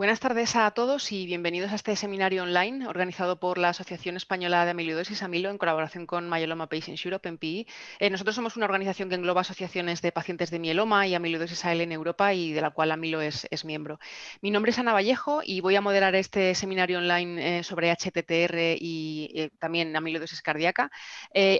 Buenas tardes a todos y bienvenidos a este seminario online organizado por la Asociación Española de Amiloidosis Amilo en colaboración con Myeloma Patients Europe, MPI. Eh, nosotros somos una organización que engloba asociaciones de pacientes de mieloma y amiloidosis AL en Europa y de la cual Amilo es, miembro. Mi nombre es Ana Vallejo y voy a moderar este seminario online eh, sobre HTTR y eh, también amiloidosis cardíaca,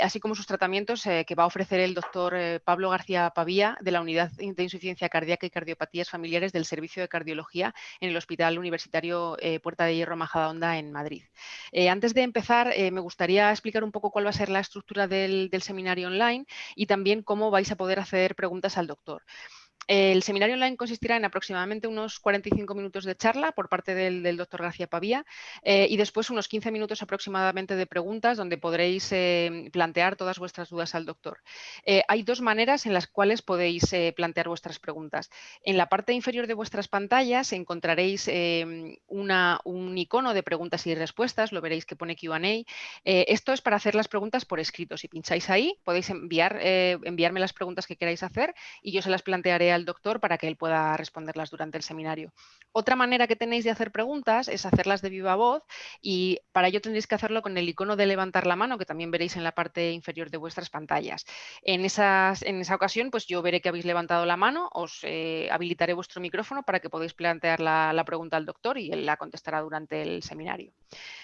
así como sus tratamientos que va a ofrecer el doctor Pablo García Pavía de la Unidad de Insuficiencia Cardíaca y Cardiopatías Familiares del Servicio de Cardiología en el Hospital Hospital Universitario eh, Puerta de Hierro Majadahonda en Madrid. Eh, antes de empezar, eh, me gustaría explicar un poco cuál va a ser la estructura del, del seminario online y también cómo vais a poder hacer preguntas al doctor. El seminario online consistirá en aproximadamente unos 45 minutos de charla por parte del, doctor García Pavía eh, y después unos 15 minutos aproximadamente de preguntas donde podréis eh, plantear todas vuestras dudas al doctor. Eh, hay dos maneras en las cuales podéis plantear vuestras preguntas. En la parte inferior de vuestras pantallas encontraréis un icono de preguntas y respuestas, lo veréis que pone Q&A. esto es para hacer las preguntas por escrito. Si pincháis ahí podéis enviar, enviarme las preguntas que queráis hacer y yo se las plantearé al doctor para que él pueda responderlas durante el seminario. Otra manera que tenéis de hacer preguntas es hacerlas de viva voz y para ello tendréis que hacerlo con el icono de levantar la mano que también veréis en la parte inferior de vuestras pantallas. En, en esa ocasión pues yo veré que habéis levantado la mano, os eh, habilitaré vuestro micrófono para que podáis plantear la, pregunta al doctor y él la contestará durante el seminario.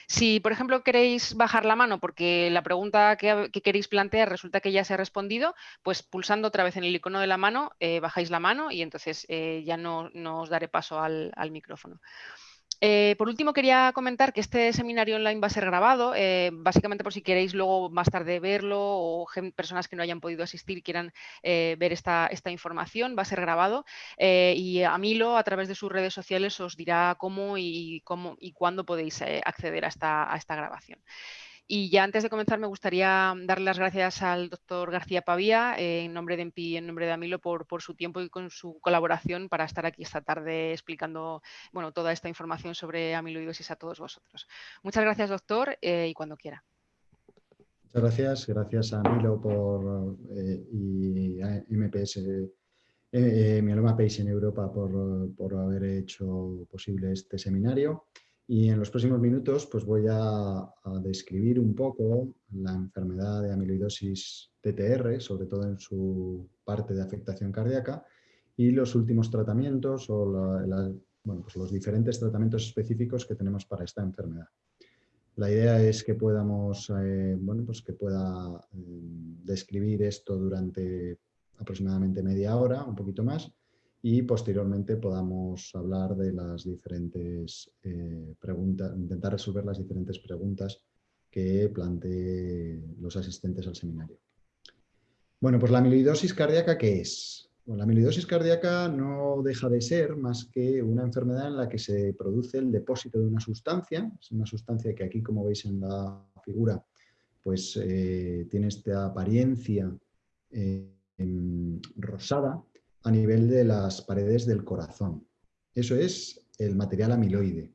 Si por ejemplo queréis bajar la mano porque la pregunta que, queréis plantear resulta que ya se ha respondido, pues pulsando otra vez en el icono de la mano eh, bajáis la mano y entonces eh, ya no, os daré paso al, micrófono. Eh, por último, quería comentar que este seminario online va a ser grabado, eh, básicamente por si queréis luego más tarde verlo o personas que no hayan podido asistir quieran ver esta, esta, información, va a ser grabado y Amilo a través de sus redes sociales os dirá cómo y, cómo, y cuándo podéis acceder a esta, a esta grabación. Y ya antes de comenzar me gustaría darle las gracias al doctor García Pavía, eh, en nombre de EMPI y en nombre de Amilo, por, su tiempo y con su colaboración para estar aquí esta tarde explicando bueno, toda esta información sobre amiloidosis a todos vosotros. Muchas gracias, doctor, eh, y cuando quiera. Muchas gracias. Gracias a Amilo por, eh, y a MPS, Mieloma Pace en Europa por, por haber hecho posible este seminario. Y en los próximos minutos pues voy a, describir un poco la enfermedad de amiloidosis TTR, sobre todo en su parte de afectación cardíaca, y los últimos tratamientos o pues los diferentes tratamientos específicos que tenemos para esta enfermedad. La idea es que podamos, eh, bueno, pues que pueda eh, describir esto durante aproximadamente media hora, un poquito más, y posteriormente podamos hablar de las diferentes eh, preguntas, intentar resolver las diferentes preguntas que planteen los asistentes al seminario. Bueno, pues la amiloidosis cardíaca, ¿qué es? la amiloidosis cardíaca no deja de ser más que una enfermedad en la que se produce el depósito de una sustancia, es una sustancia que aquí, como veis en la figura, pues eh, tiene esta apariencia eh, rosada, a nivel de las paredes del corazón. Eso es el material amiloide.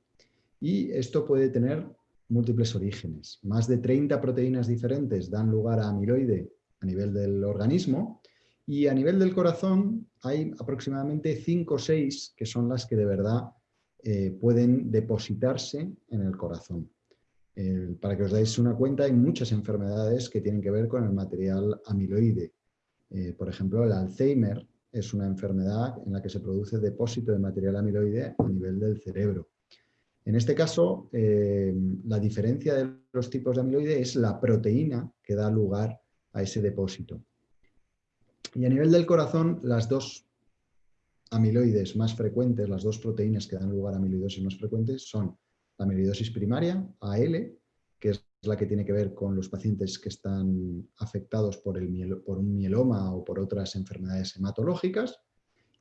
Y esto puede tener múltiples orígenes. Más de 30 proteínas diferentes dan lugar a amiloide a nivel del organismo y a nivel del corazón hay aproximadamente 5 o 6 que son las que de verdad eh, pueden depositarse en el corazón. para que os dais una cuenta, hay muchas enfermedades que tienen que ver con el material amiloide. Eh, por ejemplo, el Alzheimer es una enfermedad en la que se produce depósito de material amiloide a nivel del cerebro. En este caso, eh, la diferencia de los tipos de amiloide es la proteína que da lugar a ese depósito. Y a nivel del corazón, las dos amiloides más frecuentes, las dos proteínas que dan lugar a amiloidosis más frecuentes son la amiloidosis primaria, AL, que es la que tiene que ver con los pacientes que están afectados por, el por un mieloma o por otras enfermedades hematológicas,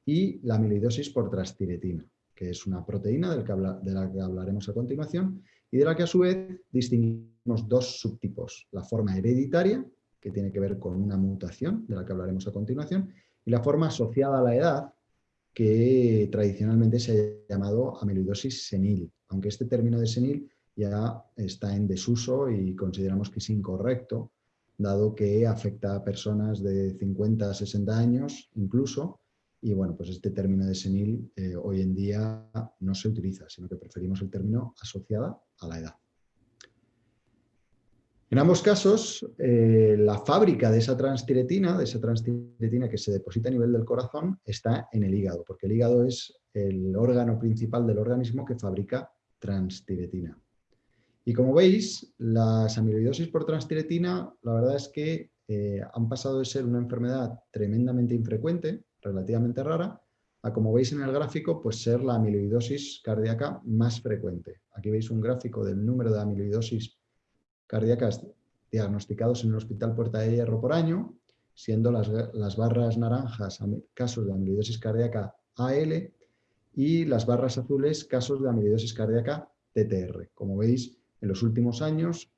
y la amiloidosis por transtiretina, que es una proteína de la que hablaremos a continuación, y de la que a su vez distinguimos dos subtipos, la forma hereditaria, que tiene que ver con una mutación, de la que hablaremos a continuación, y la forma asociada a la edad, que tradicionalmente se ha llamado amiloidosis senil, aunque este término de senil ya está en desuso y consideramos que es incorrecto, dado que afecta a personas de 50 a 60 años incluso, y bueno, pues este término de senil eh, hoy en día no se utiliza, sino que preferimos el término asociada a la edad. En ambos casos, eh, la fábrica de esa transtiretina, de esa transtiretina que se deposita a nivel del corazón, está en el hígado, porque el hígado es el órgano principal del organismo que fabrica transtiretina. Y como veis, las amiloidosis por transtiretina, la verdad es que eh, han pasado de ser una enfermedad tremendamente infrecuente, relativamente rara, a como veis en el gráfico, pues ser la amiloidosis cardíaca más frecuente. Aquí veis un gráfico del número de amiloidosis cardíacas diagnosticados en el Hospital Puerta de Hierro por año, siendo las, las barras naranjas casos de amiloidosis cardíaca AL y las barras azules casos de amiloidosis cardíaca TTR. Como veis, en los últimos años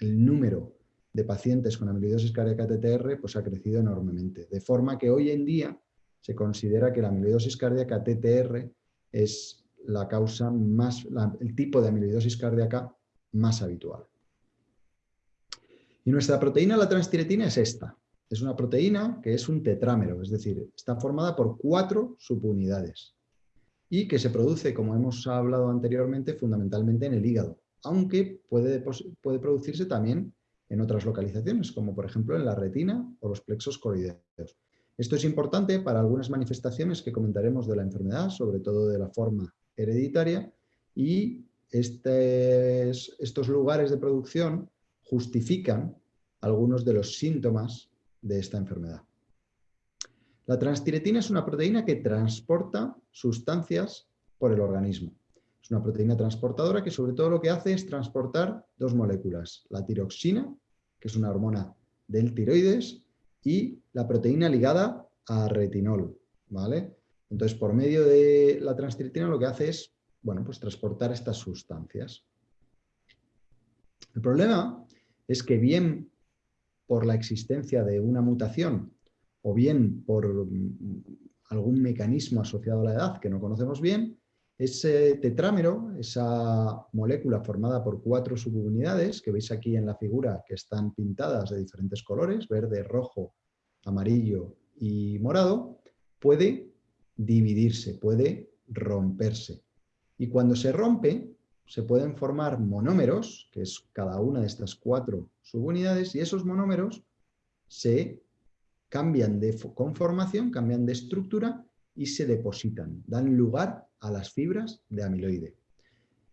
el número de pacientes con amiloidosis cardíaca TTR pues, ha crecido enormemente. De forma que hoy en día se considera que la amiloidosis cardíaca TTR es la causa más, el tipo de amiloidosis cardíaca más habitual. Y nuestra proteína, la transtiretina, es esta. Es una proteína que es un tetrámero, es decir, está formada por cuatro subunidades y que se produce, como hemos hablado anteriormente, fundamentalmente en el hígado, aunque puede, producirse también en otras localizaciones, como por ejemplo en la retina o los plexos coroideos. Esto es importante para algunas manifestaciones que comentaremos de la enfermedad, sobre todo de la forma hereditaria, y estos lugares de producción justifican algunos de los síntomas de esta enfermedad. La transtiretina es una proteína que transporta sustancias por el organismo. Es una proteína transportadora que sobre todo lo que hace es transportar dos moléculas, la tiroxina, que es una hormona del tiroides, y la proteína ligada a retinol. ¿vale? Entonces, por medio de la transtiretina lo que hace es bueno, pues transportar estas sustancias. El problema es que bien por la existencia de una mutación o bien por mm, algún mecanismo asociado a la edad que no conocemos bien, ese tetrámero, esa molécula formada por cuatro subunidades, que veis aquí en la figura que están pintadas de diferentes colores, verde, rojo, amarillo y morado, puede dividirse, puede romperse. Y cuando se rompe, se pueden formar monómeros, que es cada una de estas cuatro subunidades, y esos monómeros se cambian de conformación, cambian de estructura y se depositan, dan lugar a las fibras de amiloide.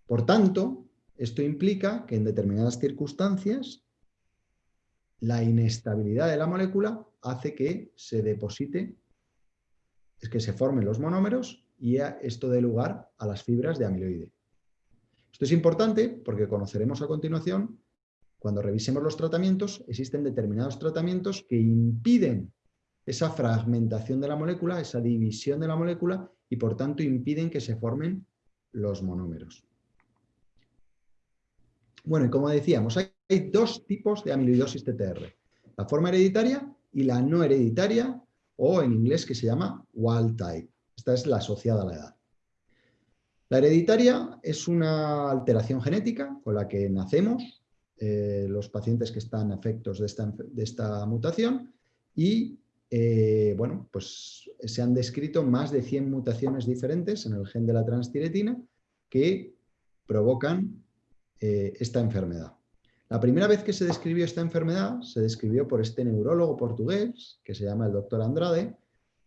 Por tanto, esto implica que en determinadas circunstancias la inestabilidad de la molécula hace que se deposite, es que se formen los monómeros y esto dé lugar a las fibras de amiloide. Esto es importante porque conoceremos a continuación, cuando revisemos los tratamientos, existen determinados tratamientos que impiden esa fragmentación de la molécula, esa división de la molécula y por tanto impiden que se formen los monómeros. Bueno, y como decíamos, hay dos tipos de amiloidosis TTR, la forma hereditaria y la no hereditaria, o en inglés que se llama wild type. Esta es la asociada a la edad. La hereditaria es una alteración genética con la que nacemos eh, los pacientes que están afectos de esta, mutación y eh, bueno, pues se han descrito más de 100 mutaciones diferentes en el gen de la transtiretina que provocan eh, esta enfermedad. La primera vez que se describió esta enfermedad se describió por este neurólogo portugués que se llama el doctor Andrade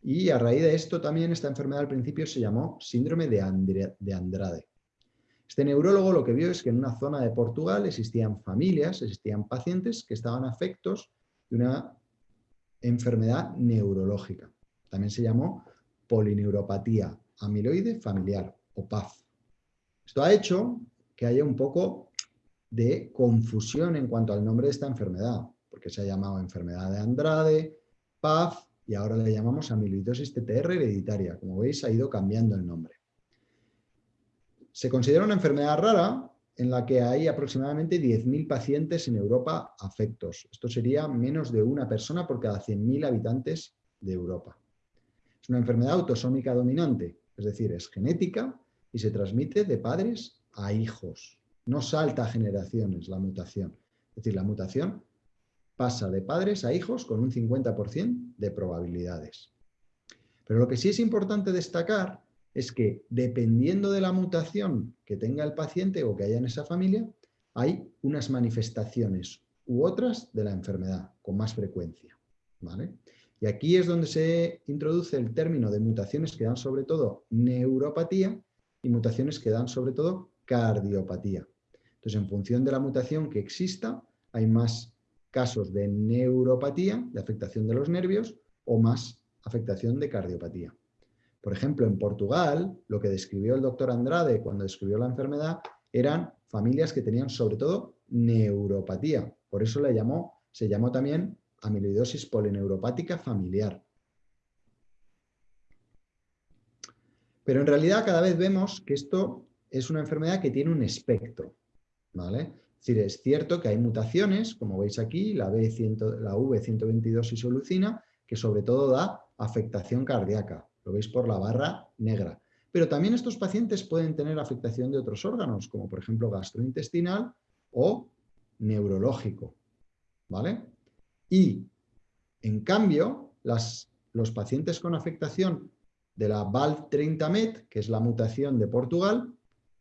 y a raíz de esto también esta enfermedad al principio se llamó síndrome de, Andrade. Este neurólogo lo que vio es que en una zona de Portugal existían familias, existían pacientes que estaban afectos de una enfermedad neurológica. También se llamó polineuropatía amiloide familiar o PAF. Esto ha hecho que haya un poco de confusión en cuanto al nombre de esta enfermedad, porque se ha llamado enfermedad de Andrade, PAF, y ahora le llamamos amiloidosis TTR hereditaria. Como veis, ha ido cambiando el nombre. Se considera una enfermedad rara en la que hay aproximadamente 10.000 pacientes en Europa afectos. Esto sería menos de una persona por cada 100.000 habitantes de Europa. Es una enfermedad autosómica dominante, es decir, es genética y se transmite de padres a hijos. No salta a generaciones la mutación. Es decir, la mutación pasa de padres a hijos con un 50% de probabilidades. Pero lo que sí es importante destacar es que dependiendo de la mutación que tenga el paciente o que haya en esa familia, hay unas manifestaciones u otras de la enfermedad con más frecuencia. ¿vale? Y aquí es donde se introduce el término de mutaciones que dan sobre todo neuropatía y mutaciones que dan sobre todo cardiopatía. Entonces, en función de la mutación que exista, hay más casos de neuropatía, de afectación de los nervios, o más afectación de cardiopatía. Por ejemplo, en Portugal, lo que describió el doctor Andrade cuando describió la enfermedad eran familias que tenían sobre todo neuropatía. Por eso se llamó también amiloidosis polineuropática familiar. Pero en realidad cada vez vemos que esto es una enfermedad que tiene un espectro. ¿vale? Es es cierto que hay mutaciones, como veis aquí, la, B100, la V122 isolucina, que sobre todo da afectación cardíaca. Lo veis por la barra negra. Pero también estos pacientes pueden tener afectación de otros órganos, como por ejemplo gastrointestinal o neurológico. ¿Vale? Y, en cambio, los pacientes con afectación de la VAL30MET, que es la mutación de Portugal,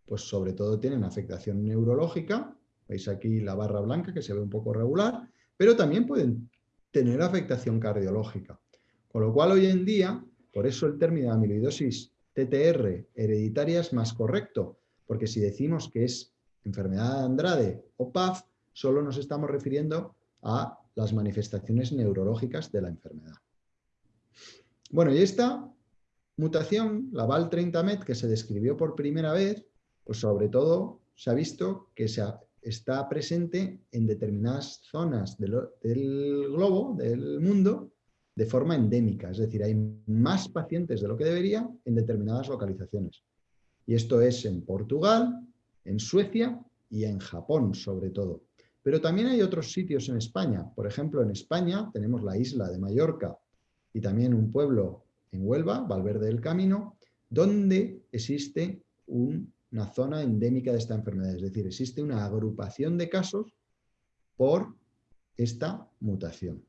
pues sobre todo tienen afectación neurológica, veis aquí la barra blanca que se ve un poco regular, pero también pueden tener afectación cardiológica. Con lo cual hoy en día, por eso el término amiloidosis TTR hereditaria es más correcto, porque si decimos que es enfermedad de Andrade o PAF, solo nos estamos refiriendo a las manifestaciones neurológicas de la enfermedad. Bueno, y esta mutación, la VAL30MET, que se describió por primera vez, pues sobre todo se ha visto que se está presente en determinadas zonas del globo, del mundo, de forma endémica. Es decir, hay más pacientes de lo que debería en determinadas localizaciones. Y esto es en Portugal, en Suecia y en Japón, sobre todo. Pero también hay otros sitios en España. Por ejemplo, en España tenemos la isla de Mallorca y también un pueblo en Huelva, Valverde del Camino, donde existe una zona endémica de esta enfermedad. Es decir, existe una agrupación de casos por esta mutación.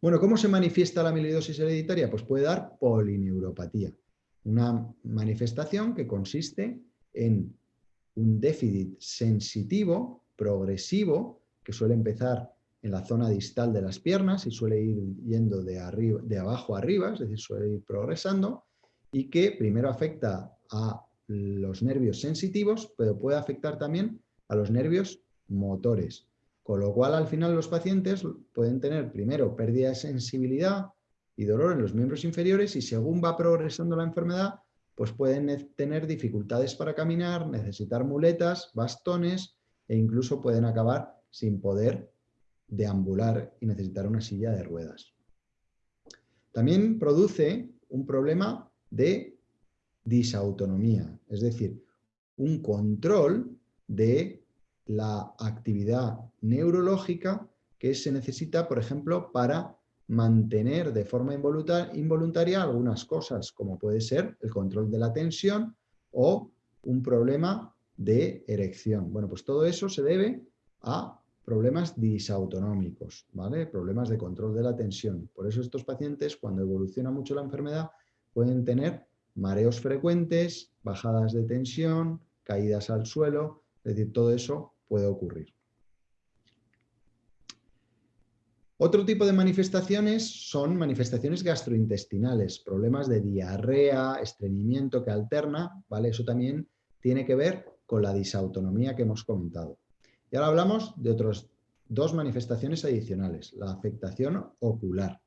Bueno, ¿cómo se manifiesta la amiloidosis hereditaria? Pues puede dar polineuropatía, una manifestación que consiste en un déficit sensitivo, progresivo, que suele empezar en la zona distal de las piernas y suele ir yendo de, de abajo a arriba, es decir, suele ir progresando, y que primero afecta a los nervios sensitivos, pero puede afectar también a los nervios motores. Con lo cual, al final, los pacientes pueden tener primero pérdida de sensibilidad y dolor en los miembros inferiores y según va progresando la enfermedad, pues pueden tener dificultades para caminar, necesitar muletas, bastones e incluso pueden acabar sin poder deambular y necesitar una silla de ruedas. También produce un problema de disautonomía, es decir, un control de la actividad neurológica que se necesita, por ejemplo, para mantener de forma involuntaria algunas cosas, como puede ser el control de la tensión o un problema de erección. Bueno, pues todo eso se debe a problemas disautonómicos, ¿vale? Problemas de control de la tensión. Por eso estos pacientes, cuando evoluciona mucho la enfermedad, pueden tener mareos frecuentes, bajadas de tensión, caídas al suelo, es decir, todo eso puede ocurrir. Otro tipo de manifestaciones son manifestaciones gastrointestinales, problemas de diarrea, estreñimiento que alterna, ¿vale? Eso también tiene que ver con la disautonomía que hemos comentado. Y ahora hablamos de otras dos manifestaciones adicionales, la afectación ocular.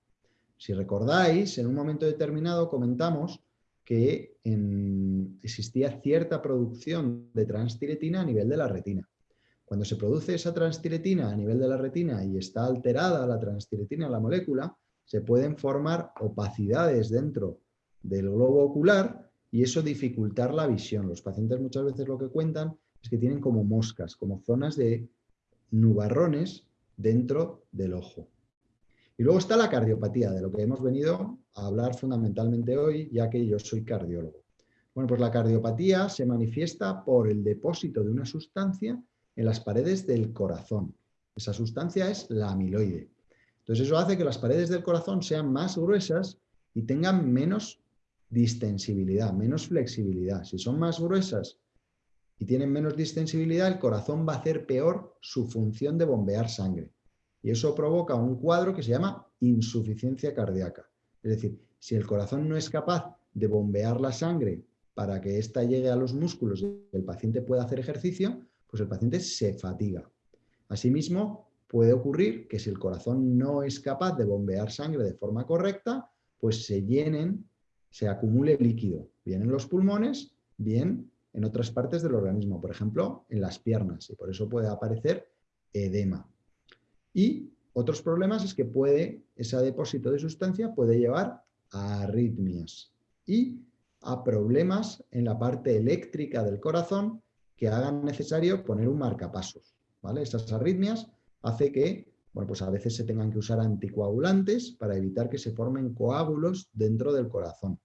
Si recordáis, en un momento determinado comentamos que existía cierta producción de transtiretina a nivel de la retina. Cuando se produce esa transtiretina a nivel de la retina y está alterada la transtiretina, la molécula, se pueden formar opacidades dentro del globo ocular y eso dificultar la visión. Los pacientes muchas veces lo que cuentan es que tienen como moscas, como zonas de nubarrones dentro del ojo. Y luego está la cardiopatía, de lo que hemos venido a hablar fundamentalmente hoy, ya que yo soy cardiólogo. Bueno, pues la cardiopatía se manifiesta por el depósito de una sustancia en las paredes del corazón. Esa sustancia es la amiloide. Entonces eso hace que las paredes del corazón sean más gruesas y tengan menos distensibilidad, menos flexibilidad. Si son más gruesas y tienen menos distensibilidad, el corazón va a hacer peor su función de bombear sangre. Y eso provoca un cuadro que se llama insuficiencia cardíaca. Es decir, si el corazón no es capaz de bombear la sangre para que ésta llegue a los músculos y el paciente pueda hacer ejercicio, pues el paciente se fatiga. Asimismo, puede ocurrir que si el corazón no es capaz de bombear sangre de forma correcta, pues se llenen, se acumule líquido, bien en los pulmones, bien en otras partes del organismo, por ejemplo, en las piernas, y por eso puede aparecer edema. Y otros problemas es que puede, ese depósito de sustancia puede llevar a arritmias y a problemas en la parte eléctrica del corazón que hagan necesario poner un marcapasos. ¿vale? Esas arritmias hace que bueno, pues a veces se tengan que usar anticoagulantes para evitar que se formen coágulos dentro del corazón.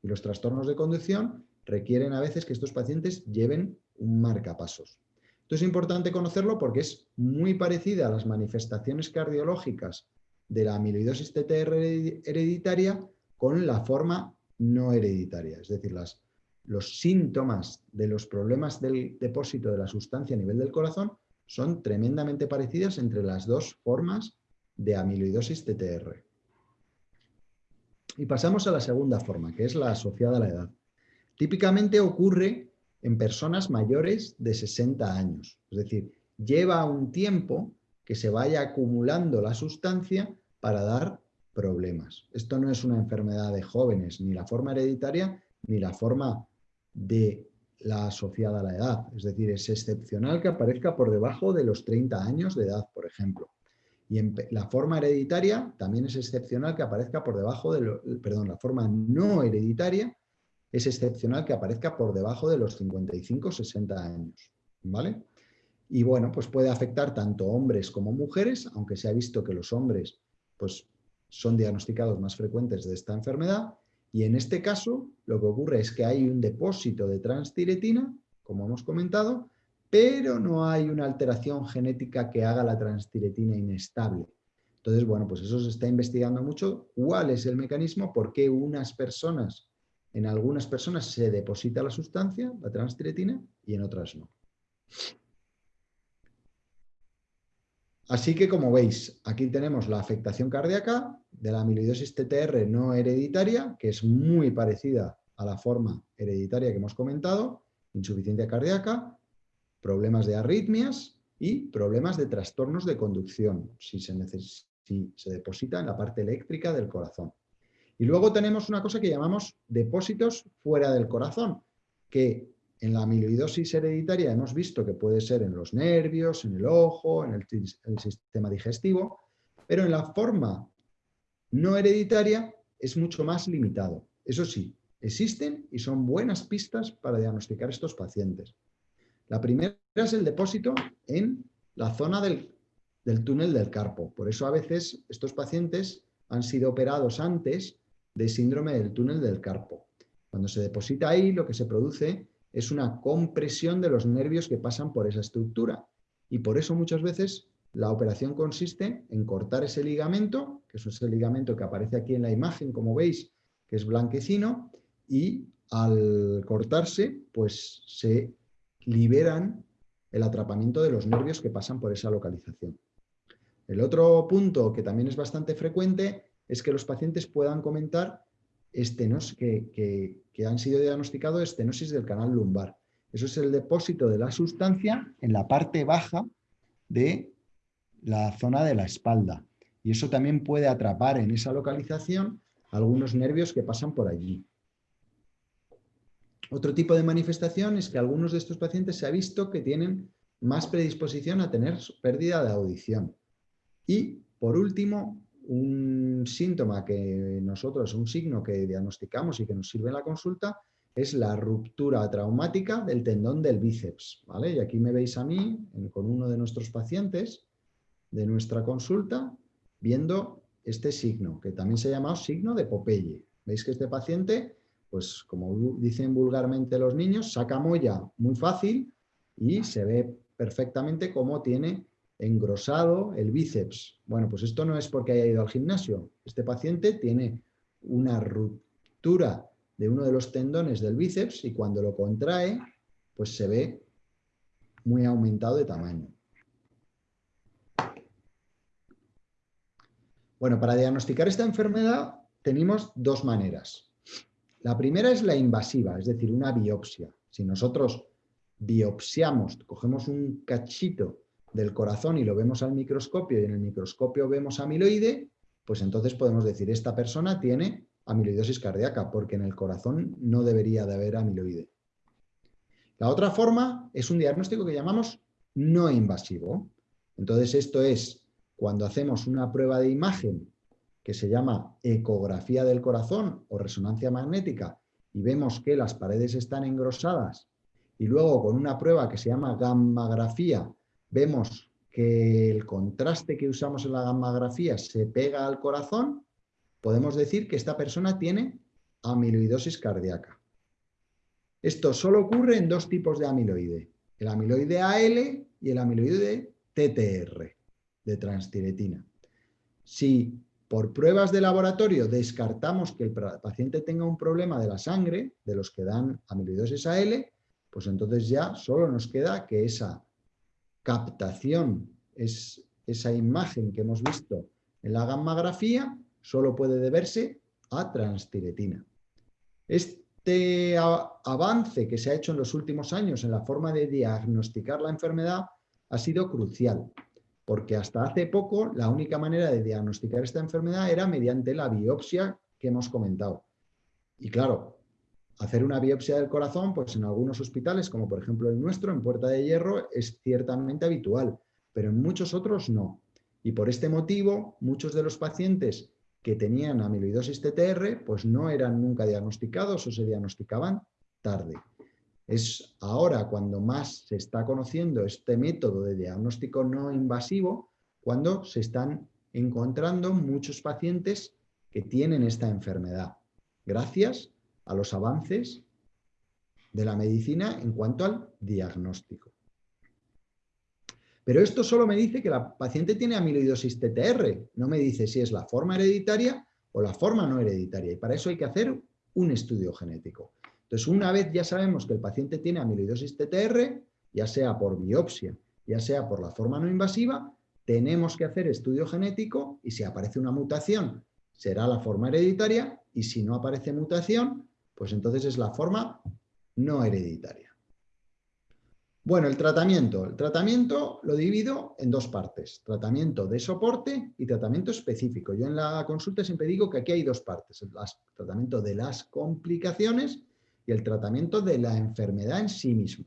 Y los trastornos de conducción requieren a veces que estos pacientes lleven un marcapasos. Esto es importante conocerlo porque es muy parecida a las manifestaciones cardiológicas de la amiloidosis TTR hereditaria con la forma no hereditaria. Es decir, las, los síntomas de los problemas del depósito de la sustancia a nivel del corazón son tremendamente parecidas entre las dos formas de amiloidosis TTR. Y pasamos a la segunda forma, que es la asociada a la edad. Típicamente ocurre en personas mayores de 60 años, es decir, lleva un tiempo que se vaya acumulando la sustancia para dar problemas. Esto no es una enfermedad de jóvenes, ni la forma hereditaria, ni la forma de la asociada a la edad. Es decir, es excepcional que aparezca por debajo de los 30 años de edad, por ejemplo. Y en la forma hereditaria también es excepcional que aparezca por debajo de lo, perdón, la forma no hereditaria es excepcional que aparezca por debajo de los 55-60 años. ¿Vale? Y bueno, pues puede afectar tanto hombres como mujeres, aunque se ha visto que los hombres pues, son diagnosticados más frecuentes de esta enfermedad, y en este caso, lo que ocurre es que hay un depósito de transtiretina, como hemos comentado, pero no hay una alteración genética que haga la transtiretina inestable. Entonces, bueno, pues eso se está investigando mucho. ¿Cuál es el mecanismo? ¿Por qué unas personas, en algunas personas se deposita la sustancia, la transtiretina, y en otras no? Así que, como veis, aquí tenemos la afectación cardíaca de la amiloidosis TTR no hereditaria, que es muy parecida a la forma hereditaria que hemos comentado, insuficiencia cardíaca, problemas de arritmias y problemas de trastornos de conducción, si se, si se deposita en la parte eléctrica del corazón. Y luego tenemos una cosa que llamamos depósitos fuera del corazón, que en la amiloidosis hereditaria hemos visto que puede ser en los nervios, en el ojo, en el, sistema digestivo, pero en la forma no hereditaria es mucho más limitado. Eso sí, existen y son buenas pistas para diagnosticar estos pacientes. La primera es el depósito en la zona del, del túnel del carpo. Por eso a veces estos pacientes han sido operados antes de síndrome del túnel del carpo. Cuando se deposita ahí, lo que se produce es una compresión de los nervios que pasan por esa estructura. Y por eso muchas veces la operación consiste en cortar ese ligamento, que es ese ligamento que aparece aquí en la imagen, como veis, que es blanquecino, y al cortarse, pues se liberan el atrapamiento de los nervios que pasan por esa localización. El otro punto que también es bastante frecuente es que los pacientes puedan comentar estenos, que, han sido diagnosticados estenosis del canal lumbar. Eso es el depósito de la sustancia en la parte baja de la zona de la espalda. Y eso también puede atrapar en esa localización algunos nervios que pasan por allí. Otro tipo de manifestación es que algunos de estos pacientes se ha visto que tienen más predisposición a tener pérdida de audición. Y, por último, un síntoma que nosotros, un signo que diagnosticamos y que nos sirve en la consulta, es la ruptura traumática del tendón del bíceps. ¿vale? Y aquí me veis a mí con uno de nuestros pacientes de nuestra consulta viendo este signo, que también se llama signo de Popeye. Veis que este paciente, pues como dicen vulgarmente los niños, saca molla muy fácil y se ve perfectamente cómo tiene engrosado el bíceps. Bueno, pues esto no es porque haya ido al gimnasio. Este paciente tiene una ruptura de uno de los tendones del bíceps y cuando lo contrae, pues se ve muy aumentado de tamaño. Bueno, para diagnosticar esta enfermedad tenemos dos maneras. La primera es la invasiva, es decir, una biopsia. Si nosotros biopsiamos, cogemos un cachito del corazón y lo vemos al microscopio y en el microscopio vemos amiloide, pues entonces podemos decir, esta persona tiene amiloidosis cardíaca, porque en el corazón no debería de haber amiloide. La otra forma es un diagnóstico que llamamos no invasivo. Entonces esto es cuando hacemos una prueba de imagen que se llama ecografía del corazón o resonancia magnética y vemos que las paredes están engrosadas y luego con una prueba que se llama gammografía vemos que el contraste que usamos en la gammografía se pega al corazón, podemos decir que esta persona tiene amiloidosis cardíaca. Esto solo ocurre en dos tipos de amiloide, el amiloide AL y el amiloide TTR, de transtiretina. Si por pruebas de laboratorio descartamos que el paciente tenga un problema de la sangre, de los que dan amiloidosis AL, pues entonces ya solo nos queda que esa captación, es, esa imagen que hemos visto en la gammografía, solo puede deberse a transtiretina. Este avance que se ha hecho en los últimos años en la forma de diagnosticar la enfermedad ha sido crucial, porque hasta hace poco la única manera de diagnosticar esta enfermedad era mediante la biopsia que hemos comentado. Y claro, hacer una biopsia del corazón, pues en algunos hospitales, como por ejemplo el nuestro, en Puerta de Hierro, es ciertamente habitual, pero en muchos otros no. Y por este motivo, muchos de los pacientes que tenían amiloidosis TTR, pues no eran nunca diagnosticados o se diagnosticaban tarde. Es ahora cuando más se está conociendo este método de diagnóstico no invasivo, cuando se están encontrando muchos pacientes que tienen esta enfermedad, gracias a los avances de la medicina en cuanto al diagnóstico. Pero esto solo me dice que la paciente tiene amiloidosis TTR, no me dice si es la forma hereditaria o la forma no hereditaria, y para eso hay que hacer un estudio genético. Entonces, una vez ya sabemos que el paciente tiene amiloidosis TTR, ya sea por biopsia, ya sea por la forma no invasiva, tenemos que hacer estudio genético y si aparece una mutación será la forma hereditaria y si no aparece mutación, pues entonces es la forma no hereditaria. Bueno, el tratamiento. El tratamiento lo divido en dos partes. Tratamiento de soporte y tratamiento específico. Yo en la consulta siempre digo que aquí hay dos partes. El tratamiento de las complicaciones y el tratamiento de la enfermedad en sí mismo.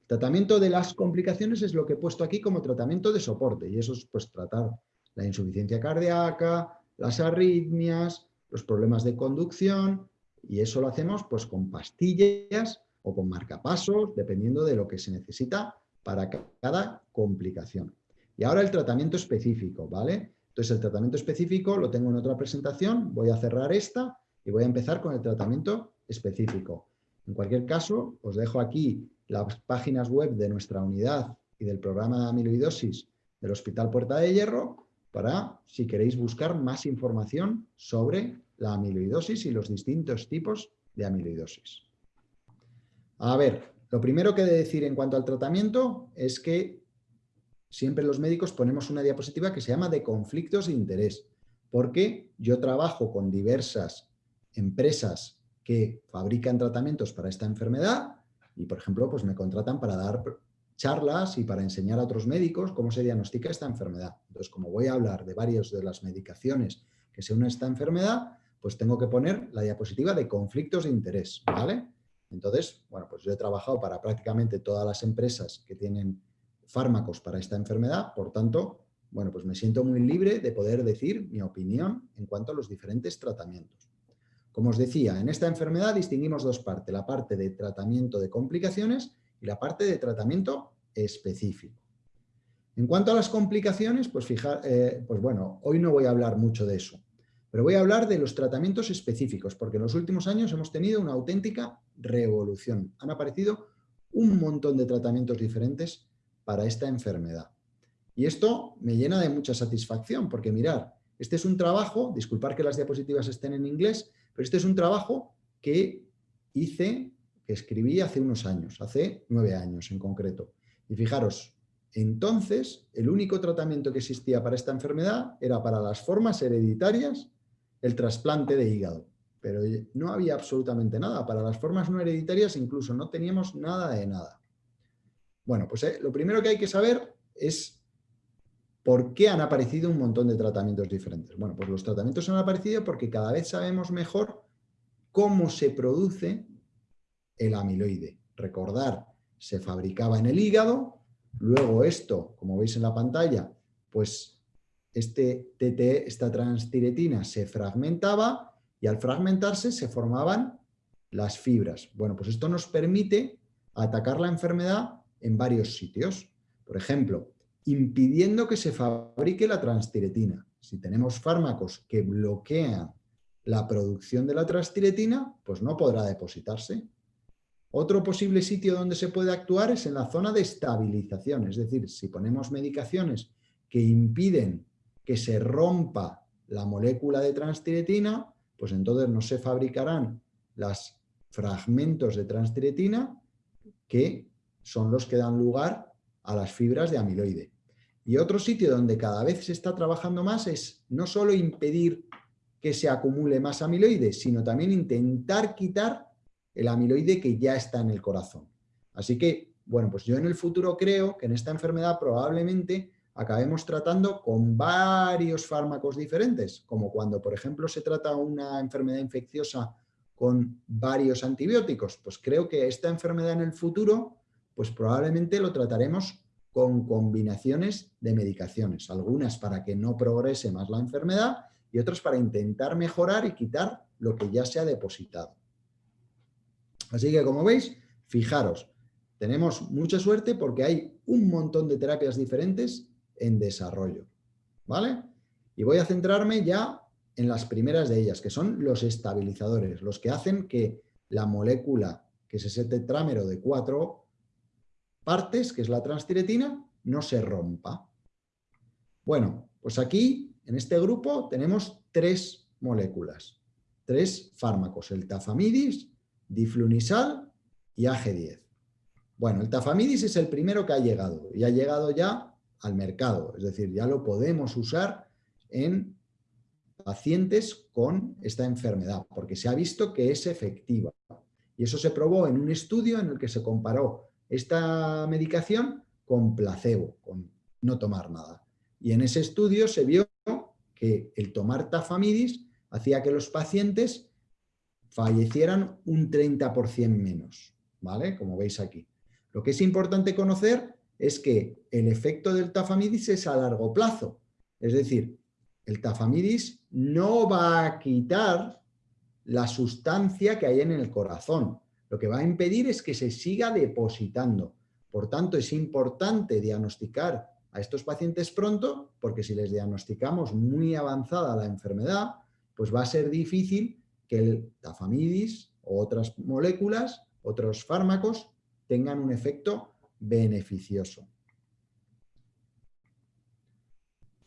El tratamiento de las complicaciones es lo que he puesto aquí como tratamiento de soporte y eso es pues tratar la insuficiencia cardíaca, las arritmias, los problemas de conducción y eso lo hacemos pues con pastillas o con marcapasos dependiendo de lo que se necesita para cada complicación. Y ahora el tratamiento específico, ¿vale? Entonces el tratamiento específico lo tengo en otra presentación, voy a cerrar esta y voy a empezar con el tratamiento específico. En cualquier caso, os dejo aquí las páginas web de nuestra unidad y del programa de amiloidosis del Hospital Puerta de Hierro para, si queréis buscar más información sobre la amiloidosis y los distintos tipos de amiloidosis. A ver, lo primero que he de decir en cuanto al tratamiento es que siempre los médicos ponemos una diapositiva que se llama de conflictos de interés, porque yo trabajo con diversas empresas que fabrican tratamientos para esta enfermedad y, por ejemplo, pues me contratan para dar charlas y para enseñar a otros médicos cómo se diagnostica esta enfermedad. Entonces, como voy a hablar de varias de las medicaciones que se unen a esta enfermedad, pues tengo que poner la diapositiva de conflictos de interés, ¿vale? Entonces, bueno, pues yo he trabajado para prácticamente todas las empresas que tienen fármacos para esta enfermedad, por tanto, bueno, pues me siento muy libre de poder decir mi opinión en cuanto a los diferentes tratamientos. Como os decía, en esta enfermedad distinguimos dos partes, la parte de tratamiento de complicaciones y la parte de tratamiento específico. En cuanto a las complicaciones, pues, fijar, eh, pues bueno, hoy no voy a hablar mucho de eso, pero voy a hablar de los tratamientos específicos, porque en los últimos años hemos tenido una auténtica revolución. Han aparecido un montón de tratamientos diferentes para esta enfermedad. Y esto me llena de mucha satisfacción, porque mirar, Este es un trabajo, disculpar que las diapositivas estén en inglés, pero este es un trabajo que hice, escribí hace unos años, hace nueve años en concreto. Y fijaros, entonces el único tratamiento que existía para esta enfermedad era para las formas hereditarias el trasplante de hígado. Pero no había absolutamente nada. Para las formas no hereditarias incluso no teníamos nada de nada. Bueno, pues eh, lo primero que hay que saber es ¿Por qué han aparecido un montón de tratamientos diferentes? Bueno, pues los tratamientos han aparecido porque cada vez sabemos mejor cómo se produce el amiloide. Recordar, se fabricaba en el hígado, luego esto, como veis en la pantalla, pues este TT, esta transtiretina se fragmentaba y al fragmentarse se formaban las fibras. Bueno, pues esto nos permite atacar la enfermedad en varios sitios. Por ejemplo, impidiendo que se fabrique la transtiretina. Si tenemos fármacos que bloquean la producción de la transtiretina, pues no podrá depositarse. Otro posible sitio donde se puede actuar es en la zona de estabilización, es decir, si ponemos medicaciones que impiden que se rompa la molécula de transtiretina, pues entonces no se fabricarán los fragmentos de transtiretina que son los que dan lugar a las fibras de amiloide. Y otro sitio donde cada vez se está trabajando más es no solo impedir que se acumule más amiloide, sino también intentar quitar el amiloide que ya está en el corazón. Así que, bueno, pues yo en el futuro creo que en esta enfermedad probablemente acabemos tratando con varios fármacos diferentes, como cuando, por ejemplo, se trata una enfermedad infecciosa con varios antibióticos. Pues creo que esta enfermedad en el futuro pues probablemente lo trataremos con combinaciones de medicaciones, algunas para que no progrese más la enfermedad y otras para intentar mejorar y quitar lo que ya se ha depositado. Así que como veis, fijaros, tenemos mucha suerte porque hay un montón de terapias diferentes en desarrollo. ¿Vale? Y voy a centrarme ya en las primeras de ellas, que son los estabilizadores, los que hacen que la molécula, que es ese tetrámero de 4 partes, que es la transtiretina, no se rompa. Bueno, pues aquí, en este grupo, tenemos tres moléculas, tres fármacos, el tafamidis, diflunisal y AG10. Bueno, el tafamidis es el primero que ha llegado y ha llegado ya al mercado, es decir, ya lo podemos usar en pacientes con esta enfermedad, porque se ha visto que es efectiva. Y eso se probó en un estudio en el que se comparó esta medicación con placebo, con no tomar nada. Y en ese estudio se vio que el tomar tafamidis hacía que los pacientes fallecieran un 30% menos, ¿vale? Como veis aquí. Lo que es importante conocer es que el efecto del tafamidis es a largo plazo. Es decir, el tafamidis no va a quitar la sustancia que hay en el corazón, lo que va a impedir es que se siga depositando. Por tanto, es importante diagnosticar a estos pacientes pronto, porque si les diagnosticamos muy avanzada la enfermedad, pues va a ser difícil que el tafamidis o otras moléculas, otros fármacos, tengan un efecto beneficioso.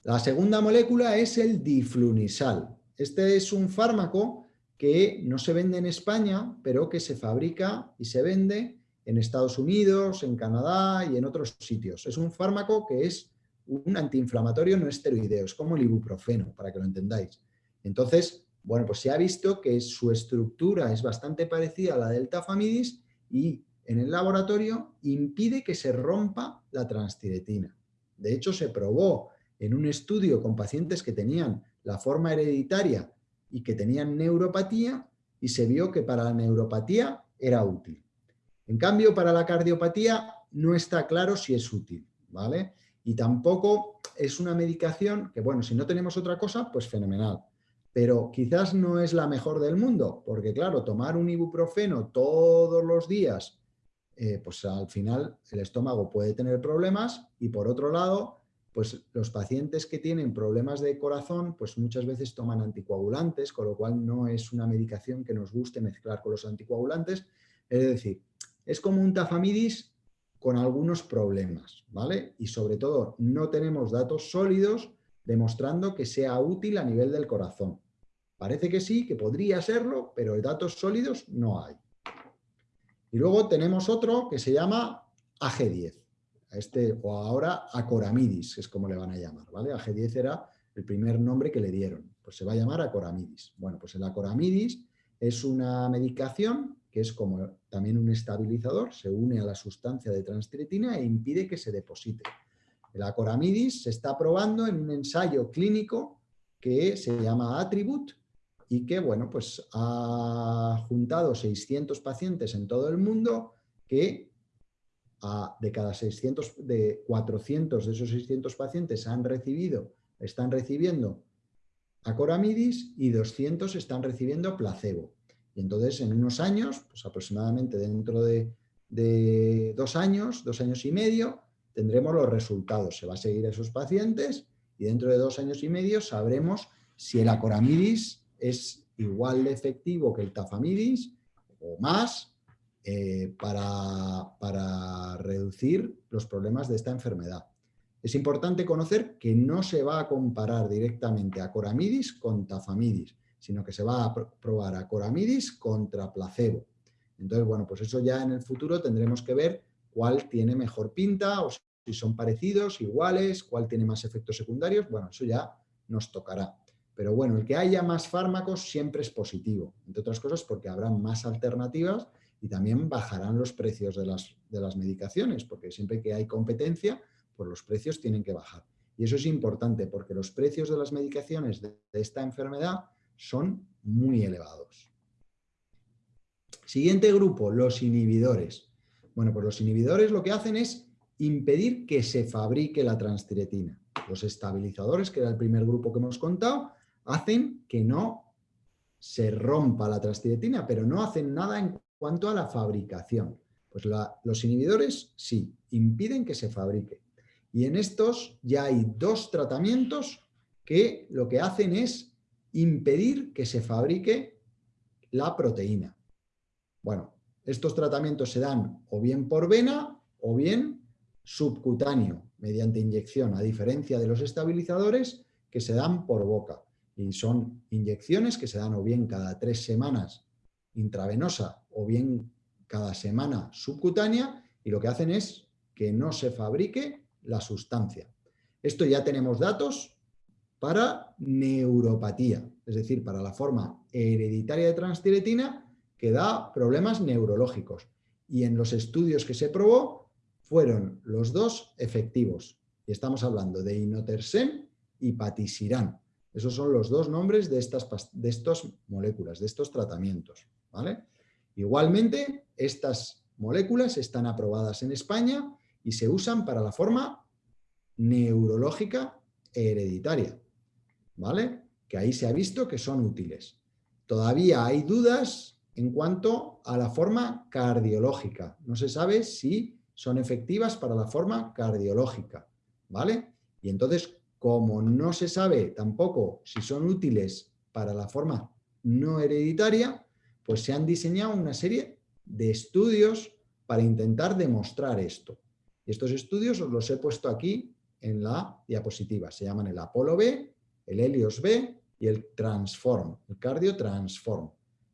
La segunda molécula es el diflunisal. Este es un fármaco que no se vende en España, pero que se fabrica y se vende en Estados Unidos, en Canadá y en otros sitios. Es un fármaco que es un antiinflamatorio no esteroideo, es como el ibuprofeno, para que lo entendáis. Entonces, bueno, pues se ha visto que su estructura es bastante parecida a la del tafamidis y en el laboratorio impide que se rompa la transtiretina. De hecho, se probó en un estudio con pacientes que tenían la forma hereditaria y que tenían neuropatía y se vio que para la neuropatía era útil. En cambio, para la cardiopatía no está claro si es útil, ¿vale? Y tampoco es una medicación que, bueno, si no tenemos otra cosa, pues fenomenal. Pero quizás no es la mejor del mundo, porque claro, tomar un ibuprofeno todos los días, eh, pues al final el estómago puede tener problemas y por otro lado, pues los pacientes que tienen problemas de corazón, pues muchas veces toman anticoagulantes, con lo cual no es una medicación que nos guste mezclar con los anticoagulantes. Es decir, es como un tafamidis con algunos problemas, ¿vale? Y sobre todo no tenemos datos sólidos demostrando que sea útil a nivel del corazón. Parece que sí, que podría serlo, pero datos sólidos no hay. Y luego tenemos otro que se llama AG10, este, o ahora Acoramidis, es como le van a llamar, ¿vale? AG10 era el primer nombre que le dieron, pues se va a llamar Acoramidis. Bueno, pues el Acoramidis es una medicación que es como también un estabilizador, se une a la sustancia de transtretina e impide que se deposite. El acoramidis se está probando en un ensayo clínico que se llama Attribute y que bueno, pues ha juntado 600 pacientes en todo el mundo que de cada 600, de 400 de esos 600 pacientes han recibido, están recibiendo acoramidis y 200 están recibiendo placebo. Y entonces en unos años, pues aproximadamente dentro de, dos años, dos años y medio, tendremos los resultados. Se va a seguir esos pacientes y dentro de dos años y medio sabremos si el acoramidis es igual de efectivo que el tafamidis o más eh, para, para reducir los problemas de esta enfermedad. Es importante conocer que no se va a comparar directamente acoramidis con tafamidis, sino que se va a probar acoramidis contra placebo. Entonces, bueno, pues eso ya en el futuro tendremos que ver cuál tiene mejor pinta o si son parecidos, iguales, cuál tiene más efectos secundarios, bueno, eso ya nos tocará. Pero bueno, el que haya más fármacos siempre es positivo, entre otras cosas porque habrá más alternativas y también bajarán los precios de las, de las medicaciones, porque siempre que hay competencia, pues los precios tienen que bajar. Y eso es importante porque los precios de las medicaciones de esta enfermedad son muy elevados. Siguiente grupo, los inhibidores. Bueno, pues los inhibidores lo que hacen es impedir que se fabrique la transtiretina. Los estabilizadores, que era el primer grupo que hemos contado, hacen que no se rompa la transtiretina, pero no hacen nada en cuanto a la fabricación. Pues los inhibidores sí, impiden que se fabrique. Y en estos ya hay dos tratamientos que lo que hacen es impedir que se fabrique la proteína. Bueno, estos tratamientos se dan o bien por vena o bien subcutáneo, mediante inyección, a diferencia de los estabilizadores que se dan por boca. Y son inyecciones que se dan o bien cada tres semanas intravenosa o bien cada semana subcutánea y lo que hacen es que no se fabrique la sustancia. Esto ya tenemos datos para neuropatía, es decir, para la forma hereditaria de transtiretina que da problemas neurológicos. Y en los estudios que se probó fueron los dos efectivos. Y estamos hablando de inotersen y patisiran. Esos son los dos nombres de estas de moléculas, de estos tratamientos. ¿vale? Igualmente, estas moléculas están aprobadas en España y se usan para la forma neurológica hereditaria. ¿vale? Que ahí se ha visto que son útiles. Todavía hay dudas en cuanto a la forma cardiológica. No se sabe si son efectivas para la forma cardiológica, ¿vale? Y entonces, como no se sabe tampoco si son útiles para la forma no hereditaria, pues se han diseñado una serie de estudios para intentar demostrar esto. Y estos estudios os los he puesto aquí en la diapositiva. Se llaman el Apolo B el Helios B y el Transform, el Cardio Transform.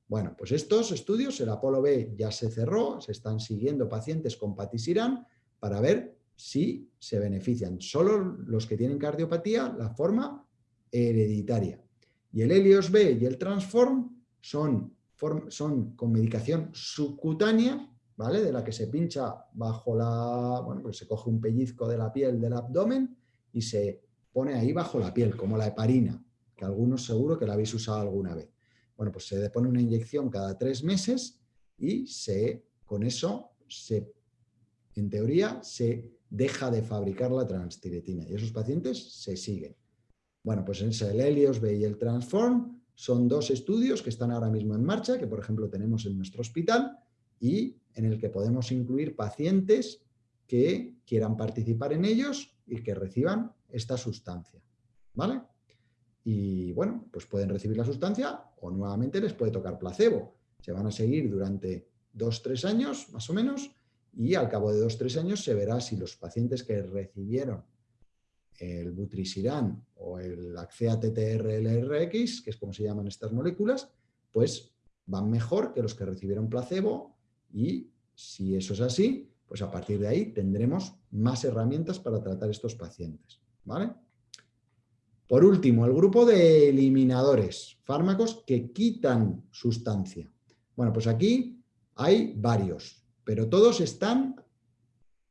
Bueno, pues estos estudios, el Apolo B ya se cerró, se están siguiendo pacientes con patisirán para ver si se benefician. Solo los que tienen cardiopatía, la forma hereditaria. Y el Helios B y el Transform son, con medicación subcutánea, ¿vale? De la que se pincha bajo la... Bueno, pues se coge un pellizco de la piel del abdomen y se pone ahí bajo la piel, como la heparina, que algunos seguro que la habéis usado alguna vez. Bueno, pues se pone una inyección cada tres meses y se, con eso, se, en teoría, se deja de fabricar la transtiretina y esos pacientes se siguen. Bueno, pues en el Helios B y el Transform son dos estudios que están ahora mismo en marcha, que por ejemplo tenemos en nuestro hospital y en el que podemos incluir pacientes que quieran participar en ellos y que reciban esta sustancia. ¿Vale? Y bueno, pues pueden recibir la sustancia o nuevamente les puede tocar placebo. Se van a seguir durante dos, tres años más o menos y al cabo de dos, tres años se verá si los pacientes que recibieron el butrisiran o el Acea TTR-LRX, que es como se llaman estas moléculas, pues van mejor que los que recibieron placebo y si eso es así, pues a partir de ahí tendremos más herramientas para tratar estos pacientes. ¿vale? Por último, el grupo de eliminadores, fármacos que quitan sustancia. Bueno, pues aquí hay varios, pero todos están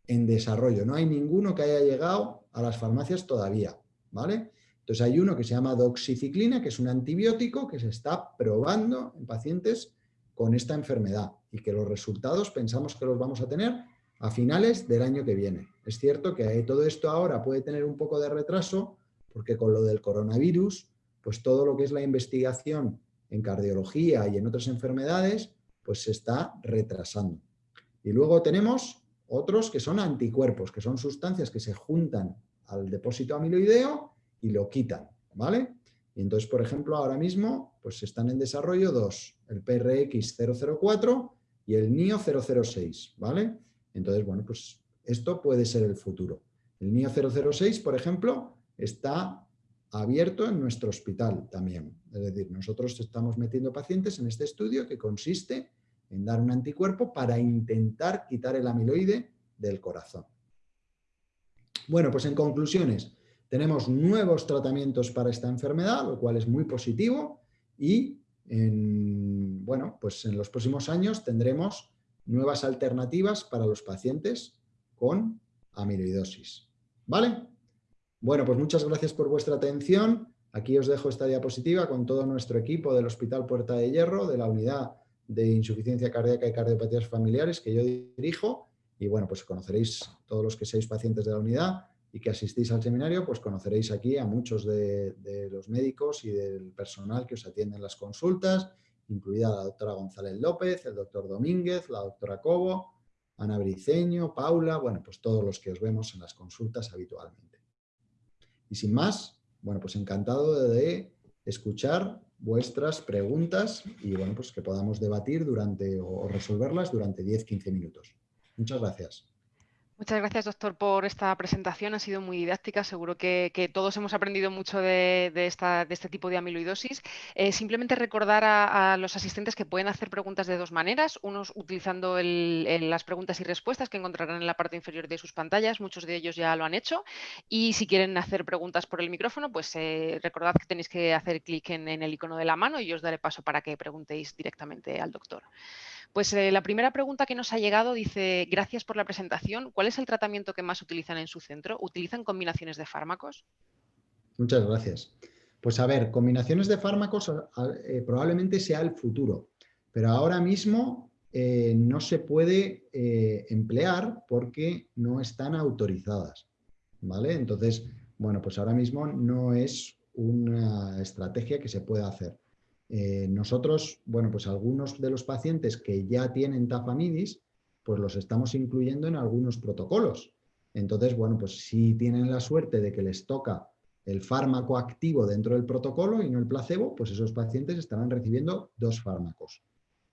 en desarrollo. No hay ninguno que haya llegado a las farmacias todavía, ¿vale? Entonces hay uno que se llama doxiciclina, que es un antibiótico que se está probando en pacientes con esta enfermedad y que los resultados pensamos que los vamos a tener a finales del año que viene. Es cierto que todo esto ahora puede tener un poco de retraso porque con lo del coronavirus, pues todo lo que es la investigación en cardiología y en otras enfermedades, pues se está retrasando. Y luego tenemos otros que son anticuerpos, que son sustancias que se juntan al depósito amiloideo y lo quitan, ¿vale? Y entonces, por ejemplo, ahora mismo pues están en desarrollo dos, el PRX004 y el NIO006, ¿vale? Entonces, bueno, pues esto puede ser el futuro. El NIO006, por ejemplo, está abierto en nuestro hospital también. Es decir, nosotros estamos metiendo pacientes en este estudio que consiste en dar un anticuerpo para intentar quitar el amiloide del corazón. Bueno, pues en conclusiones, tenemos nuevos tratamientos para esta enfermedad, lo cual es muy positivo y en, bueno, pues en los próximos años tendremos nuevas alternativas para los pacientes con amiloidosis. ¿Vale? Bueno, pues muchas gracias por vuestra atención. Aquí os dejo esta diapositiva con todo nuestro equipo del Hospital Puerta de Hierro, de la unidad de insuficiencia cardíaca y cardiopatías familiares que yo dirijo. Y bueno, pues conoceréis todos los que seáis pacientes de la unidad y que asistís al seminario, pues conoceréis aquí a muchos de, los médicos y del personal que os atiende en las consultas, incluida la doctora González López, el doctor Domínguez, la doctora Cobo, Ana Briceño, Paula, bueno, pues todos los que os vemos en las consultas habitualmente. Y sin más, bueno, pues encantado de escuchar vuestras preguntas y bueno, pues que podamos debatir durante o resolverlas durante 10-15 minutos. Muchas gracias. Muchas gracias, doctor, por esta presentación. Ha sido muy didáctica. Seguro que, todos hemos aprendido mucho de, este tipo de amiloidosis. Eh, simplemente recordar a, los asistentes que pueden hacer preguntas de dos maneras. Unos utilizando las preguntas y respuestas que encontrarán en la parte inferior de sus pantallas. Muchos de ellos ya lo han hecho. Y si quieren hacer preguntas por el micrófono, pues eh, recordad que tenéis que hacer clic en, en el icono de la mano y os daré paso para que preguntéis directamente al doctor. Pues eh, la primera pregunta que nos ha llegado dice, gracias por la presentación, ¿cuál es el tratamiento que más utilizan en su centro? ¿Utilizan combinaciones de fármacos? Muchas gracias. Pues a ver, combinaciones de fármacos eh, probablemente sea el futuro, pero ahora mismo eh, no se puede emplear porque no están autorizadas. ¿vale? Entonces, bueno, pues ahora mismo no es una estrategia que se pueda hacer. Eh, nosotros, bueno, pues algunos de los pacientes que ya tienen tafamidis, pues los estamos incluyendo en algunos protocolos. Entonces, bueno, pues si tienen la suerte de que les toca el fármaco activo dentro del protocolo y no el placebo, pues esos pacientes estarán recibiendo dos fármacos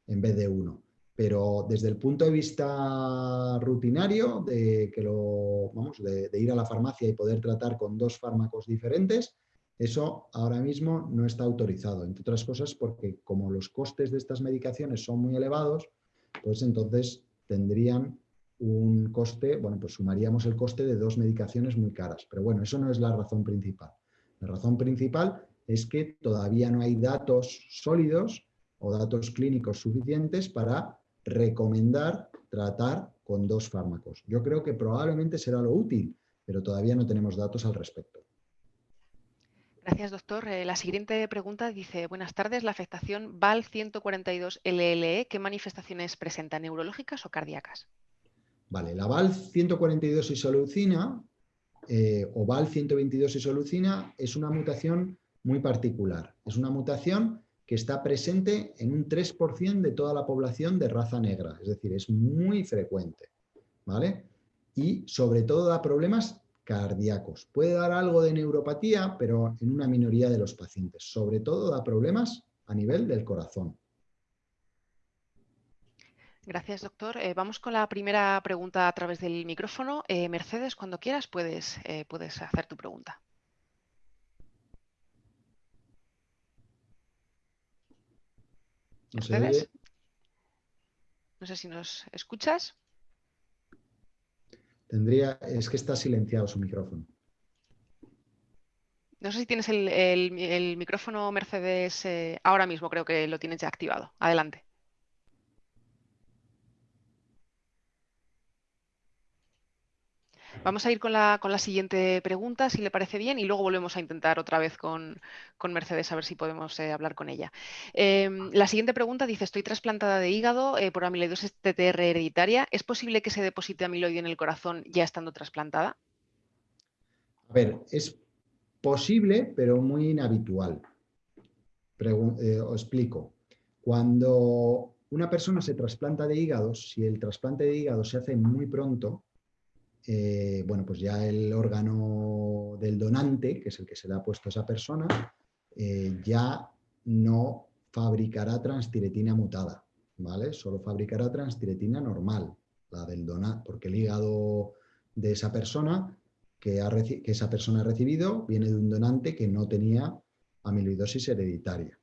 en vez de uno. Pero desde el punto de vista rutinario, de, que lo, vamos, de ir a la farmacia y poder tratar con dos fármacos diferentes, eso ahora mismo no está autorizado, entre otras cosas porque como los costes de estas medicaciones son muy elevados, pues entonces tendrían un coste, bueno, pues sumaríamos el coste de dos medicaciones muy caras. Pero bueno, eso no es la razón principal. La razón principal es que todavía no hay datos sólidos o datos clínicos suficientes para recomendar tratar con dos fármacos. Yo creo que probablemente será lo útil, pero todavía no tenemos datos al respecto. Gracias, doctor. Eh, la siguiente pregunta dice, buenas tardes, la afectación VAL142-LLE, ¿qué manifestaciones presenta, neurológicas o cardíacas? Vale, la VAL142 isolucina eh, o VAL122 isolucina es una mutación muy particular. Es una mutación que está presente en un 3% de toda la población de raza negra, es decir, es muy frecuente. ¿vale? Y sobre todo da problemas cardíacos. Puede dar algo de neuropatía, pero en una minoría de los pacientes. Sobre todo da problemas a nivel del corazón. Gracias, doctor. Eh, vamos con la primera pregunta a través del micrófono. Eh, Mercedes, cuando quieras puedes, eh, puedes hacer tu pregunta. Mercedes. No sé si nos escuchas. Tendría, es que está silenciado su micrófono. No sé si tienes el, micrófono Mercedes ahora mismo, creo que lo tienes ya activado. Adelante. Vamos a ir con la, siguiente pregunta, si le parece bien, y luego volvemos a intentar otra vez con, Mercedes a ver si podemos eh, hablar con ella. Em, la siguiente pregunta dice, estoy trasplantada de hígado eh, por amiloidosis TTR hereditaria. ¿Es posible que se deposite amiloide en el corazón ya estando trasplantada? A ver, es posible, pero muy inhabitual. Eh, os explico. Cuando una persona se trasplanta de hígado, si el trasplante de hígado se hace muy pronto, eh, bueno, pues ya el órgano del donante, que es el que se le ha puesto a esa persona, eh, ya no fabricará transtiretina mutada, ¿vale? Solo fabricará transtiretina normal, la del donante, porque el hígado de esa persona que, que esa persona ha recibido viene de un donante que no tenía amiloidosis hereditaria.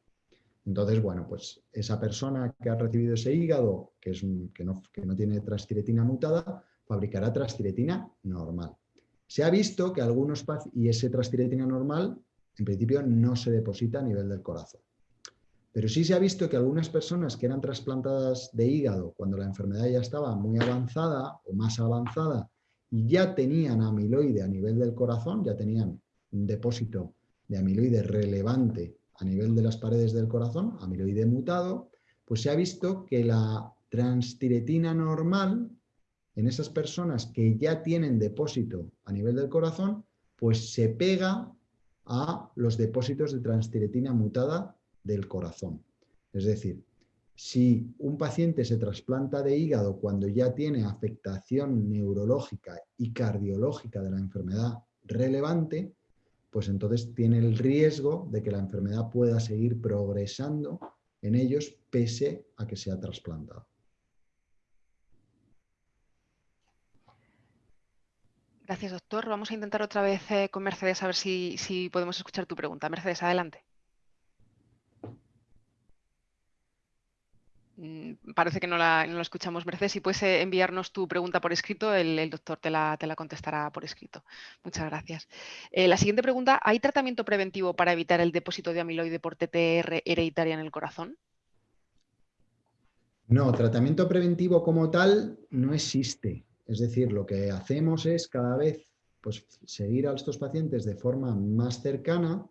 Entonces, bueno, pues esa persona que ha recibido ese hígado, que, es que, no, que no tiene transtiretina mutada, fabricará transtiretina normal. Se ha visto que algunos y ese transtiretina normal en principio no se deposita a nivel del corazón. Pero sí se ha visto que algunas personas que eran trasplantadas de hígado cuando la enfermedad ya estaba muy avanzada o más avanzada y ya tenían amiloide a nivel del corazón, ya tenían un depósito de amiloide relevante a nivel de las paredes del corazón, amiloide mutado, pues se ha visto que la transtiretina normal en esas personas que ya tienen depósito a nivel del corazón, pues se pega a los depósitos de transtiretina mutada del corazón. Es decir, si un paciente se trasplanta de hígado cuando ya tiene afectación neurológica y cardiológica de la enfermedad relevante, pues entonces tiene el riesgo de que la enfermedad pueda seguir progresando en ellos pese a que se ha trasplantado. Gracias, doctor. Vamos a intentar otra vez eh, con Mercedes a ver si, podemos escuchar tu pregunta. Mercedes, adelante. Mm, parece que no la, escuchamos, Mercedes. Si puedes eh, enviarnos tu pregunta por escrito, el, doctor te la, contestará por escrito. Muchas gracias. Eh, la siguiente pregunta, ¿hay tratamiento preventivo para evitar el depósito de amiloide por TTR hereditaria en el corazón? No, tratamiento preventivo como tal no existe. Es decir, lo que hacemos es cada vez pues, seguir a estos pacientes de forma más cercana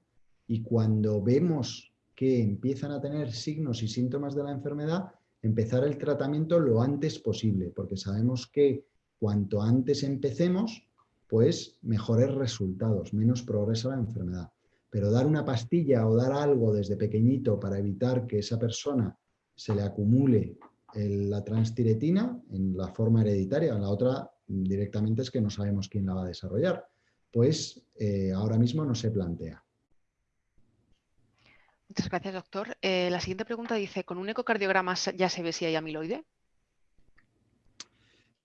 y cuando vemos que empiezan a tener signos y síntomas de la enfermedad, empezar el tratamiento lo antes posible, porque sabemos que cuanto antes empecemos, pues mejores resultados, menos progresa la enfermedad. Pero dar una pastilla o dar algo desde pequeñito para evitar que esa persona se le acumule la transtiretina en la forma hereditaria, la otra directamente es que no sabemos quién la va a desarrollar. Pues eh, ahora mismo no se plantea. Muchas gracias, doctor. Eh, la siguiente pregunta dice, ¿con un ecocardiograma ya se ve si hay amiloide?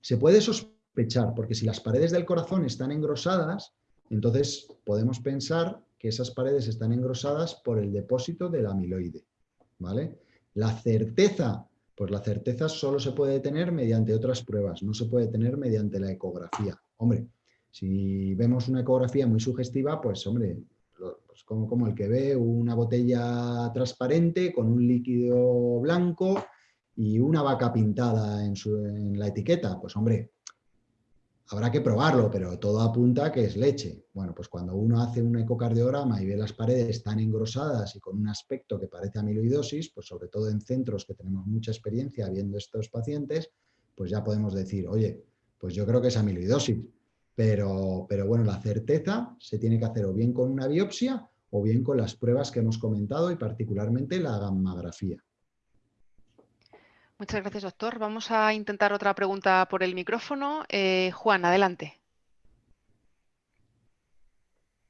Se puede sospechar, porque si las paredes del corazón están engrosadas, entonces podemos pensar que esas paredes están engrosadas por el depósito del amiloide. ¿vale? La certeza pues la certeza solo se puede tener mediante otras pruebas, no se puede tener mediante la ecografía. Hombre, si vemos una ecografía muy sugestiva, pues hombre, pues como, como el que ve una botella transparente con un líquido blanco y una vaca pintada en, su, en la etiqueta, pues hombre, Habrá que probarlo, pero todo apunta que es leche. Bueno, pues cuando uno hace un ecocardiograma y ve las paredes tan engrosadas y con un aspecto que parece amiloidosis, pues sobre todo en centros que tenemos mucha experiencia viendo estos pacientes, pues ya podemos decir, oye, pues yo creo que es amiloidosis. Pero, pero bueno, la certeza se tiene que hacer o bien con una biopsia o bien con las pruebas que hemos comentado y particularmente la gammagrafía. Muchas gracias, doctor. Vamos a intentar otra pregunta por el micrófono. Eh, Juan, adelante.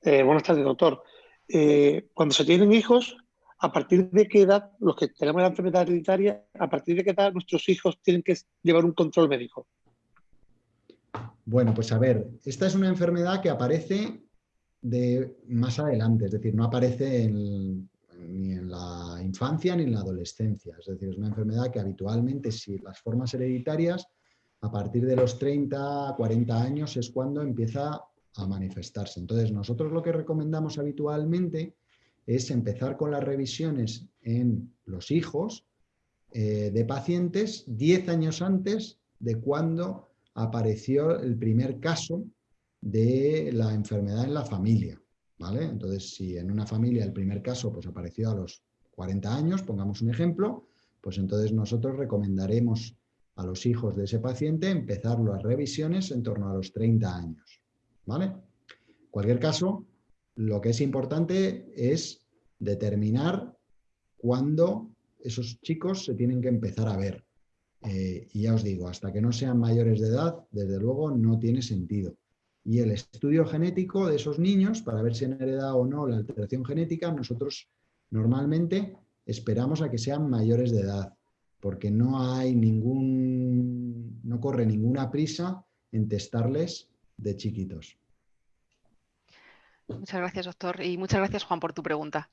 Eh, buenas tardes, doctor. Eh, cuando se tienen hijos, ¿A partir de qué edad, los que tenemos la enfermedad hereditaria, a partir de qué edad nuestros hijos tienen que llevar un control médico? Bueno, pues a ver, esta es una enfermedad que aparece de más adelante, es decir, no aparece ni en la infancia ni en la adolescencia. Es decir, es una enfermedad que habitualmente, si las formas hereditarias, a partir de los 30, 40 años es cuando empieza a manifestarse. Entonces, nosotros lo que recomendamos habitualmente es empezar con las revisiones en los hijos eh, de pacientes 10 años antes de cuando apareció el primer caso de la enfermedad en la familia. ¿Vale? Entonces, si en una familia el primer caso pues, apareció a los 40 años, pongamos un ejemplo, pues entonces nosotros recomendaremos a los hijos de ese paciente empezar las revisiones en torno a los 30 años. ¿vale? En cualquier caso, lo que es importante es determinar cuándo esos chicos se tienen que empezar a ver. Eh, y ya os digo, hasta que no sean mayores de edad, desde luego no tiene sentido. Y el estudio genético de esos niños, para ver si han heredado o no la alteración genética, nosotros normalmente esperamos a que sean mayores de edad, porque no hay ningún, no corre ninguna prisa en testarles de chiquitos. Muchas gracias, doctor. Y muchas gracias, Juan, por tu pregunta.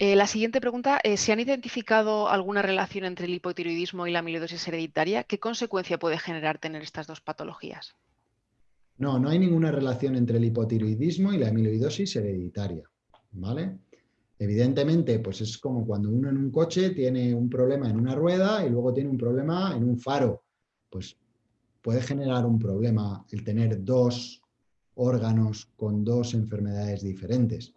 Eh, la siguiente pregunta es, ¿se han identificado alguna relación entre el hipotiroidismo y la amiloidosis hereditaria? ¿Qué consecuencia puede generar tener estas dos patologías? No, no hay ninguna relación entre el hipotiroidismo y la amiloidosis hereditaria. ¿vale? Evidentemente, pues es como cuando uno en un coche tiene un problema en una rueda y luego tiene un problema en un faro. Pues puede generar un problema el tener dos órganos con dos enfermedades diferentes,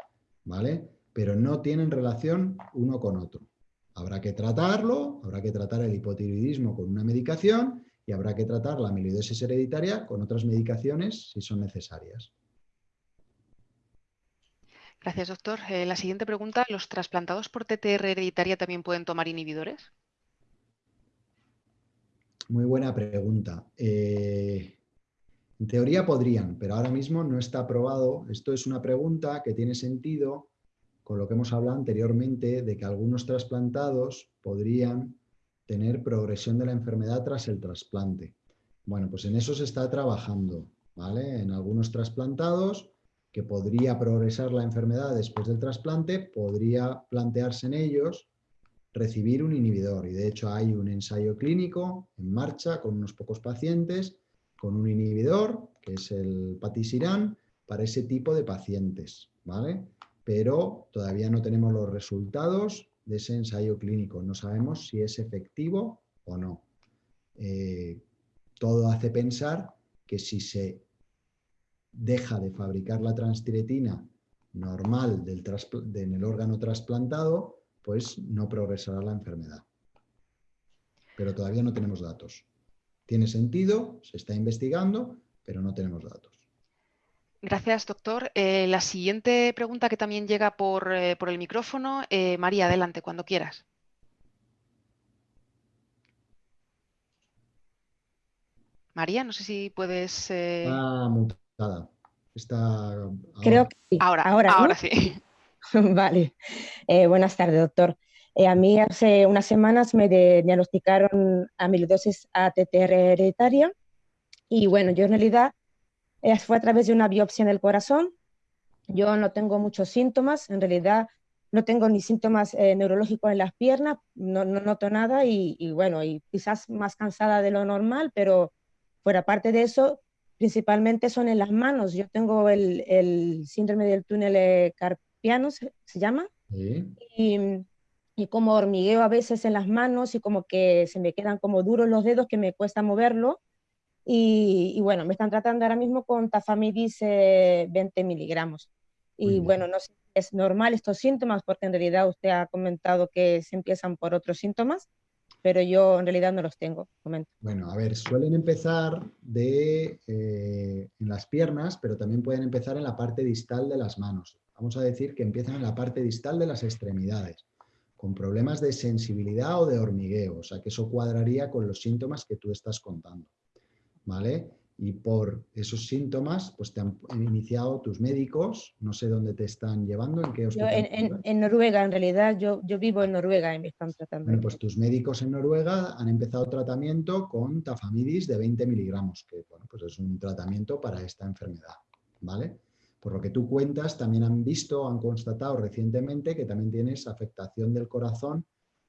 ¿vale? Pero no tienen relación uno con otro. Habrá que tratarlo, habrá que tratar el hipotiroidismo con una medicación y habrá que tratar la amiloidosis hereditaria con otras medicaciones si son necesarias. Gracias, doctor. Eh, la siguiente pregunta, ¿los trasplantados por TTR hereditaria también pueden tomar inhibidores? Muy buena pregunta. Eh, en teoría podrían, pero ahora mismo no está aprobado. Esto es una pregunta que tiene sentido con lo que hemos hablado anteriormente de que algunos trasplantados podrían tener progresión de la enfermedad tras el trasplante. Bueno, pues en eso se está trabajando, ¿vale? En algunos trasplantados que podría progresar la enfermedad después del trasplante, podría plantearse en ellos recibir un inhibidor. Y de hecho hay un ensayo clínico en marcha con unos pocos pacientes con un inhibidor, que es el patisiran, para ese tipo de pacientes, ¿vale? Pero todavía no tenemos los resultados de ese ensayo clínico, no sabemos si es efectivo o no. Eh, todo hace pensar que si se deja de fabricar la transtiretina normal del en el órgano trasplantado, pues no progresará la enfermedad. Pero todavía no tenemos datos. Tiene sentido, se está investigando, pero no tenemos datos. Gracias, doctor. Eh, la siguiente pregunta que también llega por, eh, el micrófono. Eh, María, adelante, cuando quieras. María, no sé si puedes... Ah, mutada. Está... Creo que sí. Ahora, ahora, sí. vale. buenas tardes, doctor. Eh, a mí hace unas semanas me diagnosticaron amiloidosis ATTR hereditaria y bueno, yo en realidad eh, fue a través de una biopsia en el corazón. Yo no tengo muchos síntomas, en realidad no tengo ni síntomas eh, neurológicos en las piernas, no, noto nada y, bueno, y quizás más cansada de lo normal, pero fuera parte de eso, principalmente son en las manos. Yo tengo el, el síndrome del túnel carpiano, se, llama, ¿Sí? y y como hormigueo a veces en las manos y como que se me quedan como duros los dedos que me cuesta moverlo. Y, bueno, me están tratando ahora mismo con tafamidis 20 eh, miligramos. Y bueno, no sé si es normal estos síntomas, porque en realidad usted ha comentado que se empiezan por otros síntomas, pero yo en realidad no los tengo. Comento. Bueno, a ver, suelen empezar de, eh, en las piernas, pero también pueden empezar en la parte distal de las manos. Vamos a decir que empiezan en la parte distal de las extremidades con problemas de sensibilidad o de hormigueo, o sea que eso cuadraría con los síntomas que tú estás contando. ¿Vale? y por esos síntomas pues te han iniciado tus médicos, no sé dónde te están llevando, en qué hospital. en, Noruega, en realidad, yo, yo vivo en Noruega y me están tratando. Bueno, pues tus médicos en Noruega han empezado tratamiento con tafamidis de 20 miligramos, que bueno, pues es un tratamiento para esta enfermedad, ¿vale? Por lo que tú cuentas, también han visto, han constatado recientemente que también tienes afectación del corazón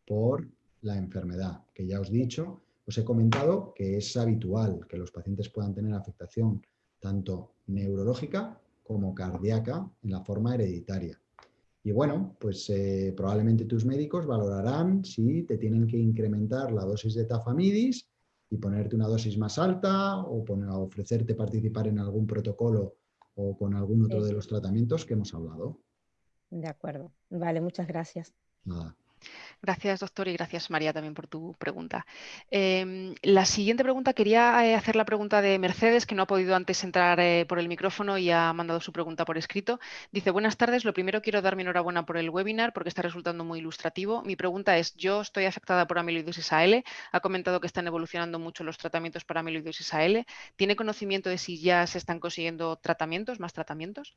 por la enfermedad, que ya os he dicho, os he comentado que es habitual que los pacientes puedan tener afectación tanto neurológica como cardíaca en la forma hereditaria. Y bueno, pues eh, probablemente tus médicos valorarán si te tienen que incrementar la dosis de tafamidis y ponerte una dosis más alta o ofrecerte participar en algún protocolo o con algún otro de los tratamientos que hemos hablado. De acuerdo. Vale, muchas gracias. Nada. Gracias, doctor, y gracias, María, también por tu pregunta. Em, la siguiente pregunta, quería eh, hacer la pregunta de Mercedes, que no ha podido antes entrar eh, por el micrófono y ha mandado su pregunta por escrito. Dice, buenas tardes, lo primero quiero dar mi enhorabuena por el webinar porque está resultando muy ilustrativo. Mi pregunta es, yo estoy afectada por amiloidosis AL, ha comentado que están evolucionando mucho los tratamientos para amiloidosis AL. ¿Tiene conocimiento de si ya se están consiguiendo tratamientos, más tratamientos?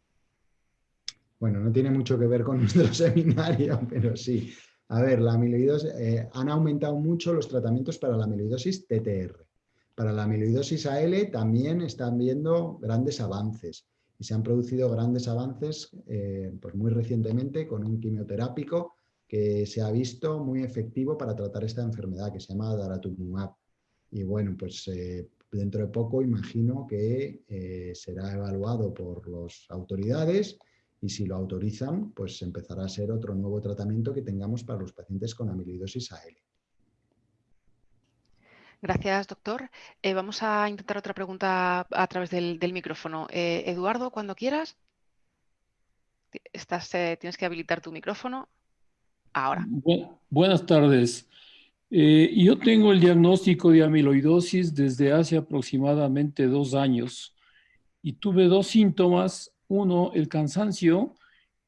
Bueno, no tiene mucho que ver con nuestro seminario, pero sí. A ver, la amiloidosis, eh, han aumentado mucho los tratamientos para la amiloidosis TTR. Para la amiloidosis AL también están viendo grandes avances y se han producido grandes avances eh, pues muy recientemente con un quimioterápico que se ha visto muy efectivo para tratar esta enfermedad que se llama daratumumab. Y bueno, pues eh, dentro de poco imagino que será evaluado por las autoridades y si lo autorizan, pues empezará a ser otro nuevo tratamiento que tengamos para los pacientes con amiloidosis AL. Gracias, doctor. Eh, vamos a intentar otra pregunta a través del, micrófono. Eh, Eduardo, cuando quieras. Estás, eh, tienes que habilitar tu micrófono. Ahora. buenas tardes. yo tengo el diagnóstico de amiloidosis desde hace aproximadamente dos años y tuve dos síntomas uno, el cansancio,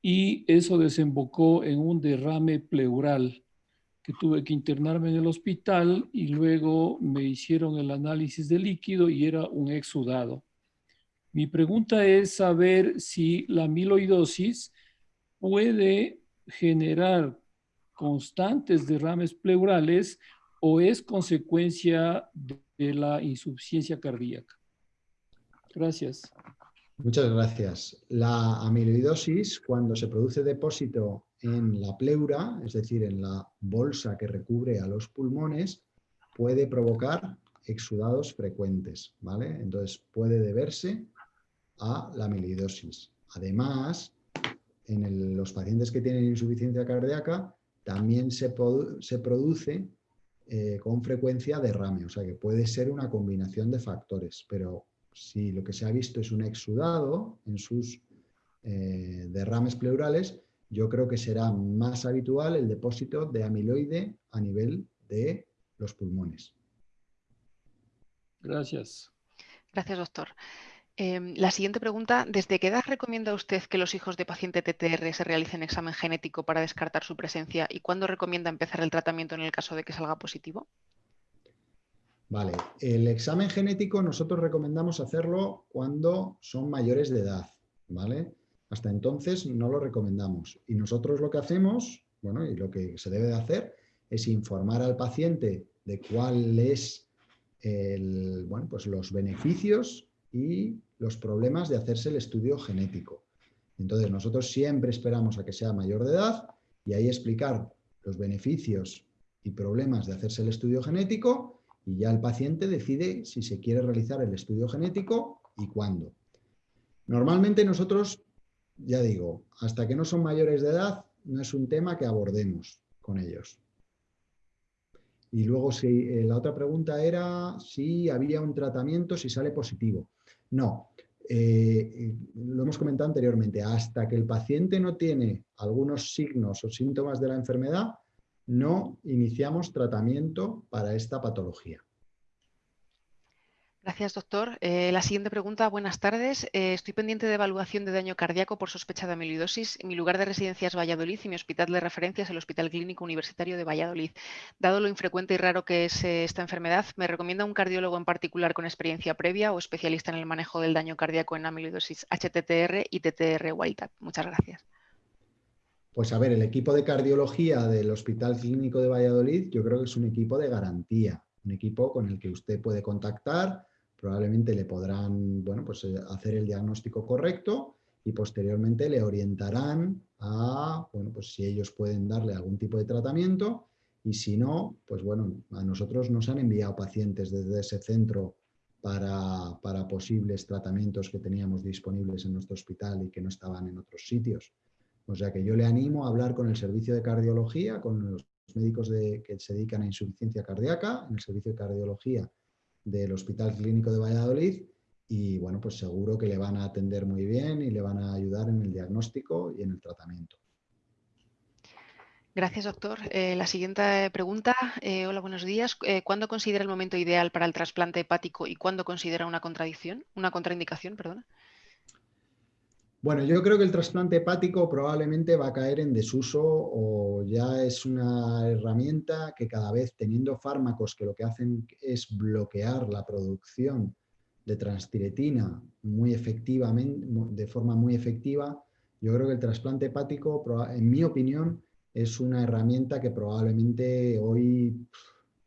y eso desembocó en un derrame pleural, que tuve que internarme en el hospital y luego me hicieron el análisis de líquido y era un exudado. Mi pregunta es saber si la amiloidosis puede generar constantes derrames pleurales o es consecuencia de la insuficiencia cardíaca. Gracias. Muchas gracias. La amiloidosis, cuando se produce depósito en la pleura, es decir, en la bolsa que recubre a los pulmones, puede provocar exudados frecuentes, ¿vale? Entonces puede deberse a la amiloidosis. Además, en los pacientes que tienen insuficiencia cardíaca, también se, produce eh, con frecuencia derrame, o sea que puede ser una combinación de factores, pero si lo que se ha visto es un exudado en sus eh, derrames pleurales, yo creo que será más habitual el depósito de amiloide a nivel de los pulmones. Gracias. Gracias, doctor. Em, la siguiente pregunta, ¿desde qué edad recomienda usted que los hijos de paciente TTR se realicen examen genético para descartar su presencia y cuándo recomienda empezar el tratamiento en el caso de que salga positivo? Vale, el examen genético nosotros recomendamos hacerlo cuando son mayores de edad, ¿vale? Hasta entonces no lo recomendamos. Y nosotros lo que hacemos, bueno, y lo que se debe de hacer es informar al paciente de cuáles el, bueno, pues los beneficios y los problemas de hacerse el estudio genético. Entonces nosotros siempre esperamos a que sea mayor de edad y ahí explicar los beneficios y problemas de hacerse el estudio genético y ya el paciente decide si se quiere realizar el estudio genético y cuándo. Normalmente nosotros, ya digo, hasta que no son mayores de edad, no es un tema que abordemos con ellos. Y luego si, eh, la otra pregunta era si había un tratamiento, si sale positivo. No, eh, lo hemos comentado anteriormente, hasta que el paciente no tiene algunos signos o síntomas de la enfermedad, no iniciamos tratamiento para esta patología. Gracias, doctor. Eh, la siguiente pregunta, buenas tardes. Eh, estoy pendiente de evaluación de daño cardíaco por sospecha de amiloidosis. Mi lugar de residencia es Valladolid y mi hospital de referencia es el Hospital Clínico Universitario de Valladolid. Dado lo infrecuente y raro que es eh, esta enfermedad, ¿me recomienda un cardiólogo en particular con experiencia previa o especialista en el manejo del daño cardíaco en amiloidosis HTTR y TTR wild Muchas gracias. Pues a ver, el equipo de cardiología del Hospital Clínico de Valladolid yo creo que es un equipo de garantía, un equipo con el que usted puede contactar probablemente le podrán bueno, pues, eh, hacer el diagnóstico correcto y posteriormente le orientarán a, bueno, pues si ellos pueden darle algún tipo de tratamiento y si no, pues bueno, a nosotros nos han enviado pacientes desde ese centro para, para, posibles tratamientos que teníamos disponibles en nuestro hospital y que no estaban en otros sitios. O sea que yo le animo a hablar con el servicio de cardiología, con los médicos que se dedican a insuficiencia cardíaca, en el servicio de cardiología del Hospital Clínico de Valladolid y bueno, pues seguro que le van a atender muy bien y le van a ayudar en el diagnóstico y en el tratamiento. Gracias, doctor. Eh, la siguiente pregunta. Eh, hola, buenos días. Eh, ¿Cuándo considera el momento ideal para el trasplante hepático y cuándo considera una contradicción, una contraindicación, perdona? Bueno, yo creo que el trasplante hepático probablemente va a caer en desuso o ya es una herramienta que cada vez teniendo fármacos que lo que hacen es bloquear la producción de transtiretina muy efectivamente, de forma muy efectiva, yo creo que el trasplante hepático, en mi opinión, es una herramienta que probablemente hoy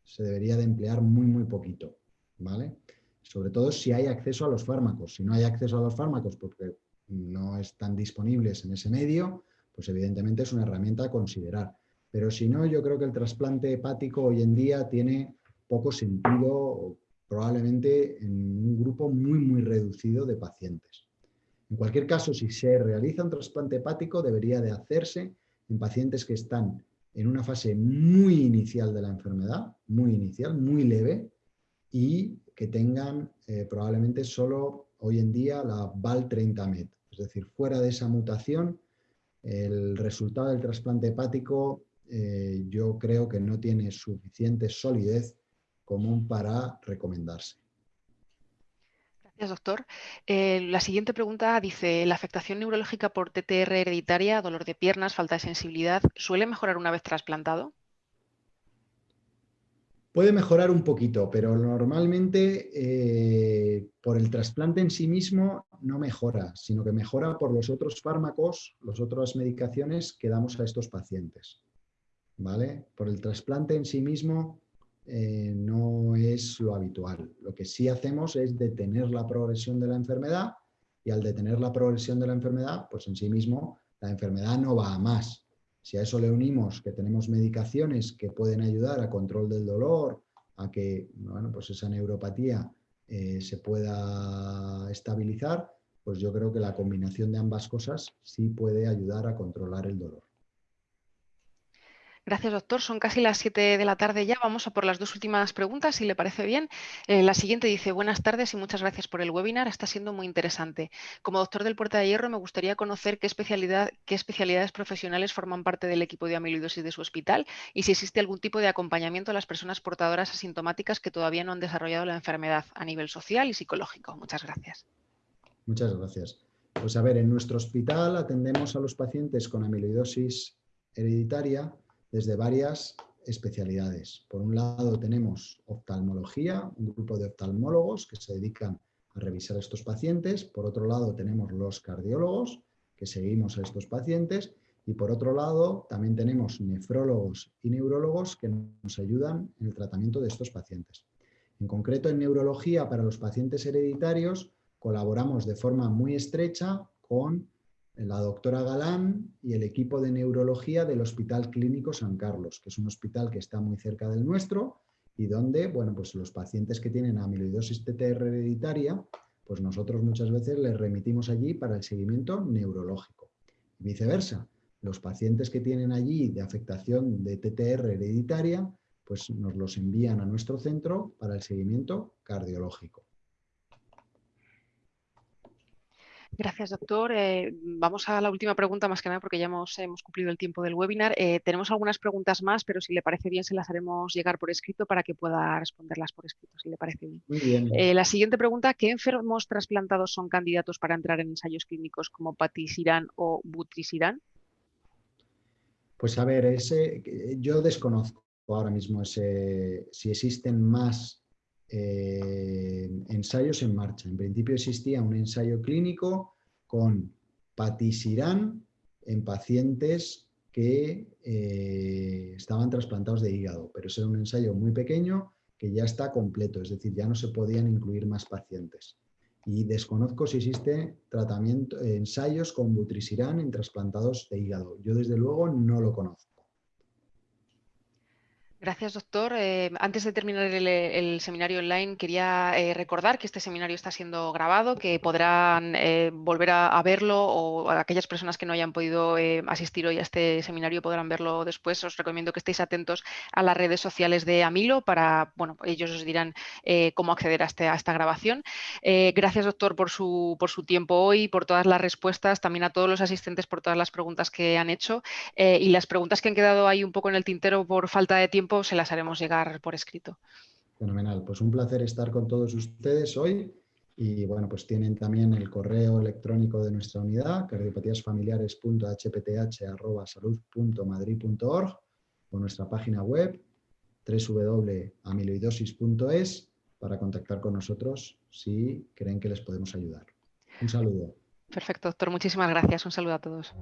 se debería de emplear muy, muy poquito, ¿vale? Sobre todo si hay acceso a los fármacos. Si no hay acceso a los fármacos, porque no están disponibles en ese medio, pues evidentemente es una herramienta a considerar. Pero si no, yo creo que el trasplante hepático hoy en día tiene poco sentido, probablemente en un grupo muy, muy reducido de pacientes. En cualquier caso, si se realiza un trasplante hepático, debería de hacerse en pacientes que están en una fase muy inicial de la enfermedad, muy inicial, muy leve, y que tengan eh, probablemente solo hoy en día la VAL30MET, es decir, fuera de esa mutación, el resultado del trasplante hepático eh, yo creo que no tiene suficiente solidez común para recomendarse. Gracias, doctor. Eh, la siguiente pregunta dice, ¿la afectación neurológica por TTR hereditaria, dolor de piernas, falta de sensibilidad, suele mejorar una vez trasplantado? Puede mejorar un poquito, pero normalmente eh, por el trasplante en sí mismo no mejora, sino que mejora por los otros fármacos, las otras medicaciones que damos a estos pacientes. ¿Vale? Por el trasplante en sí mismo eh, no es lo habitual. Lo que sí hacemos es detener la progresión de la enfermedad y al detener la progresión de la enfermedad, pues en sí mismo la enfermedad no va a más, si a eso le unimos que tenemos medicaciones que pueden ayudar a control del dolor, a que bueno, pues esa neuropatía eh, se pueda estabilizar, pues yo creo que la combinación de ambas cosas sí puede ayudar a controlar el dolor. Gracias, doctor. Son casi las 7 de la tarde ya. Vamos a por las dos últimas preguntas, si le parece bien. Eh, la siguiente dice, buenas tardes y muchas gracias por el webinar. Está siendo muy interesante. Como doctor del Puerta de Hierro, me gustaría conocer qué, especialidad, qué especialidades profesionales forman parte del equipo de amiloidosis de su hospital y si existe algún tipo de acompañamiento a las personas portadoras asintomáticas que todavía no han desarrollado la enfermedad a nivel social y psicológico. Muchas gracias. Muchas gracias. Pues a ver, en nuestro hospital atendemos a los pacientes con amiloidosis hereditaria desde varias especialidades. Por un lado tenemos oftalmología, un grupo de oftalmólogos que se dedican a revisar estos pacientes. Por otro lado tenemos los cardiólogos que seguimos a estos pacientes. Y por otro lado también tenemos nefrólogos y neurólogos que nos ayudan en el tratamiento de estos pacientes. En concreto en neurología para los pacientes hereditarios colaboramos de forma muy estrecha con la doctora Galán y el equipo de neurología del Hospital Clínico San Carlos, que es un hospital que está muy cerca del nuestro y donde, bueno, pues los pacientes que tienen amiloidosis TTR hereditaria, pues nosotros muchas veces les remitimos allí para el seguimiento neurológico. Y viceversa, los pacientes que tienen allí de afectación de TTR hereditaria, pues nos los envían a nuestro centro para el seguimiento cardiológico. Gracias, doctor. Eh, vamos a la última pregunta, más que nada porque ya hemos, hemos cumplido el tiempo del webinar. Eh, tenemos algunas preguntas más, pero si le parece bien, se las haremos llegar por escrito para que pueda responderlas por escrito, si le parece bien. Muy bien. Eh, la siguiente pregunta, ¿qué enfermos trasplantados son candidatos para entrar en ensayos clínicos como patisirán o butisirán? Pues a ver, ese, yo desconozco ahora mismo ese, si existen más eh, ensayos en marcha. En principio existía un ensayo clínico con patisirán en pacientes que eh, estaban trasplantados de hígado, pero ese era un ensayo muy pequeño que ya está completo, es decir, ya no se podían incluir más pacientes. Y desconozco si existe tratamiento, ensayos con butrisirán en trasplantados de hígado. Yo desde luego no lo conozco. Gracias, doctor. Eh, antes de terminar el, seminario online, quería eh, recordar que este seminario está siendo grabado, que podrán eh, volver a, verlo o aquellas personas que no hayan podido asistir hoy a este seminario podrán verlo después. Os recomiendo que estéis atentos a las redes sociales de Amilo para, bueno, ellos os dirán cómo acceder a, este, a esta grabación. gracias, doctor, por su, por su tiempo hoy, por todas las respuestas, también a todos los asistentes por todas las preguntas que han hecho y las preguntas que han quedado ahí un poco en el tintero por falta de tiempo se las haremos llegar por escrito. Fenomenal, pues un placer estar con todos ustedes hoy y bueno, pues tienen también el correo electrónico de nuestra unidad, cardiopatíasfamiliares.hpth.salud.madrid.org o nuestra página web www.amiloidosis.es para contactar con nosotros si creen que les podemos ayudar. Un saludo. Perfecto, doctor. Muchísimas gracias. Un saludo a todos.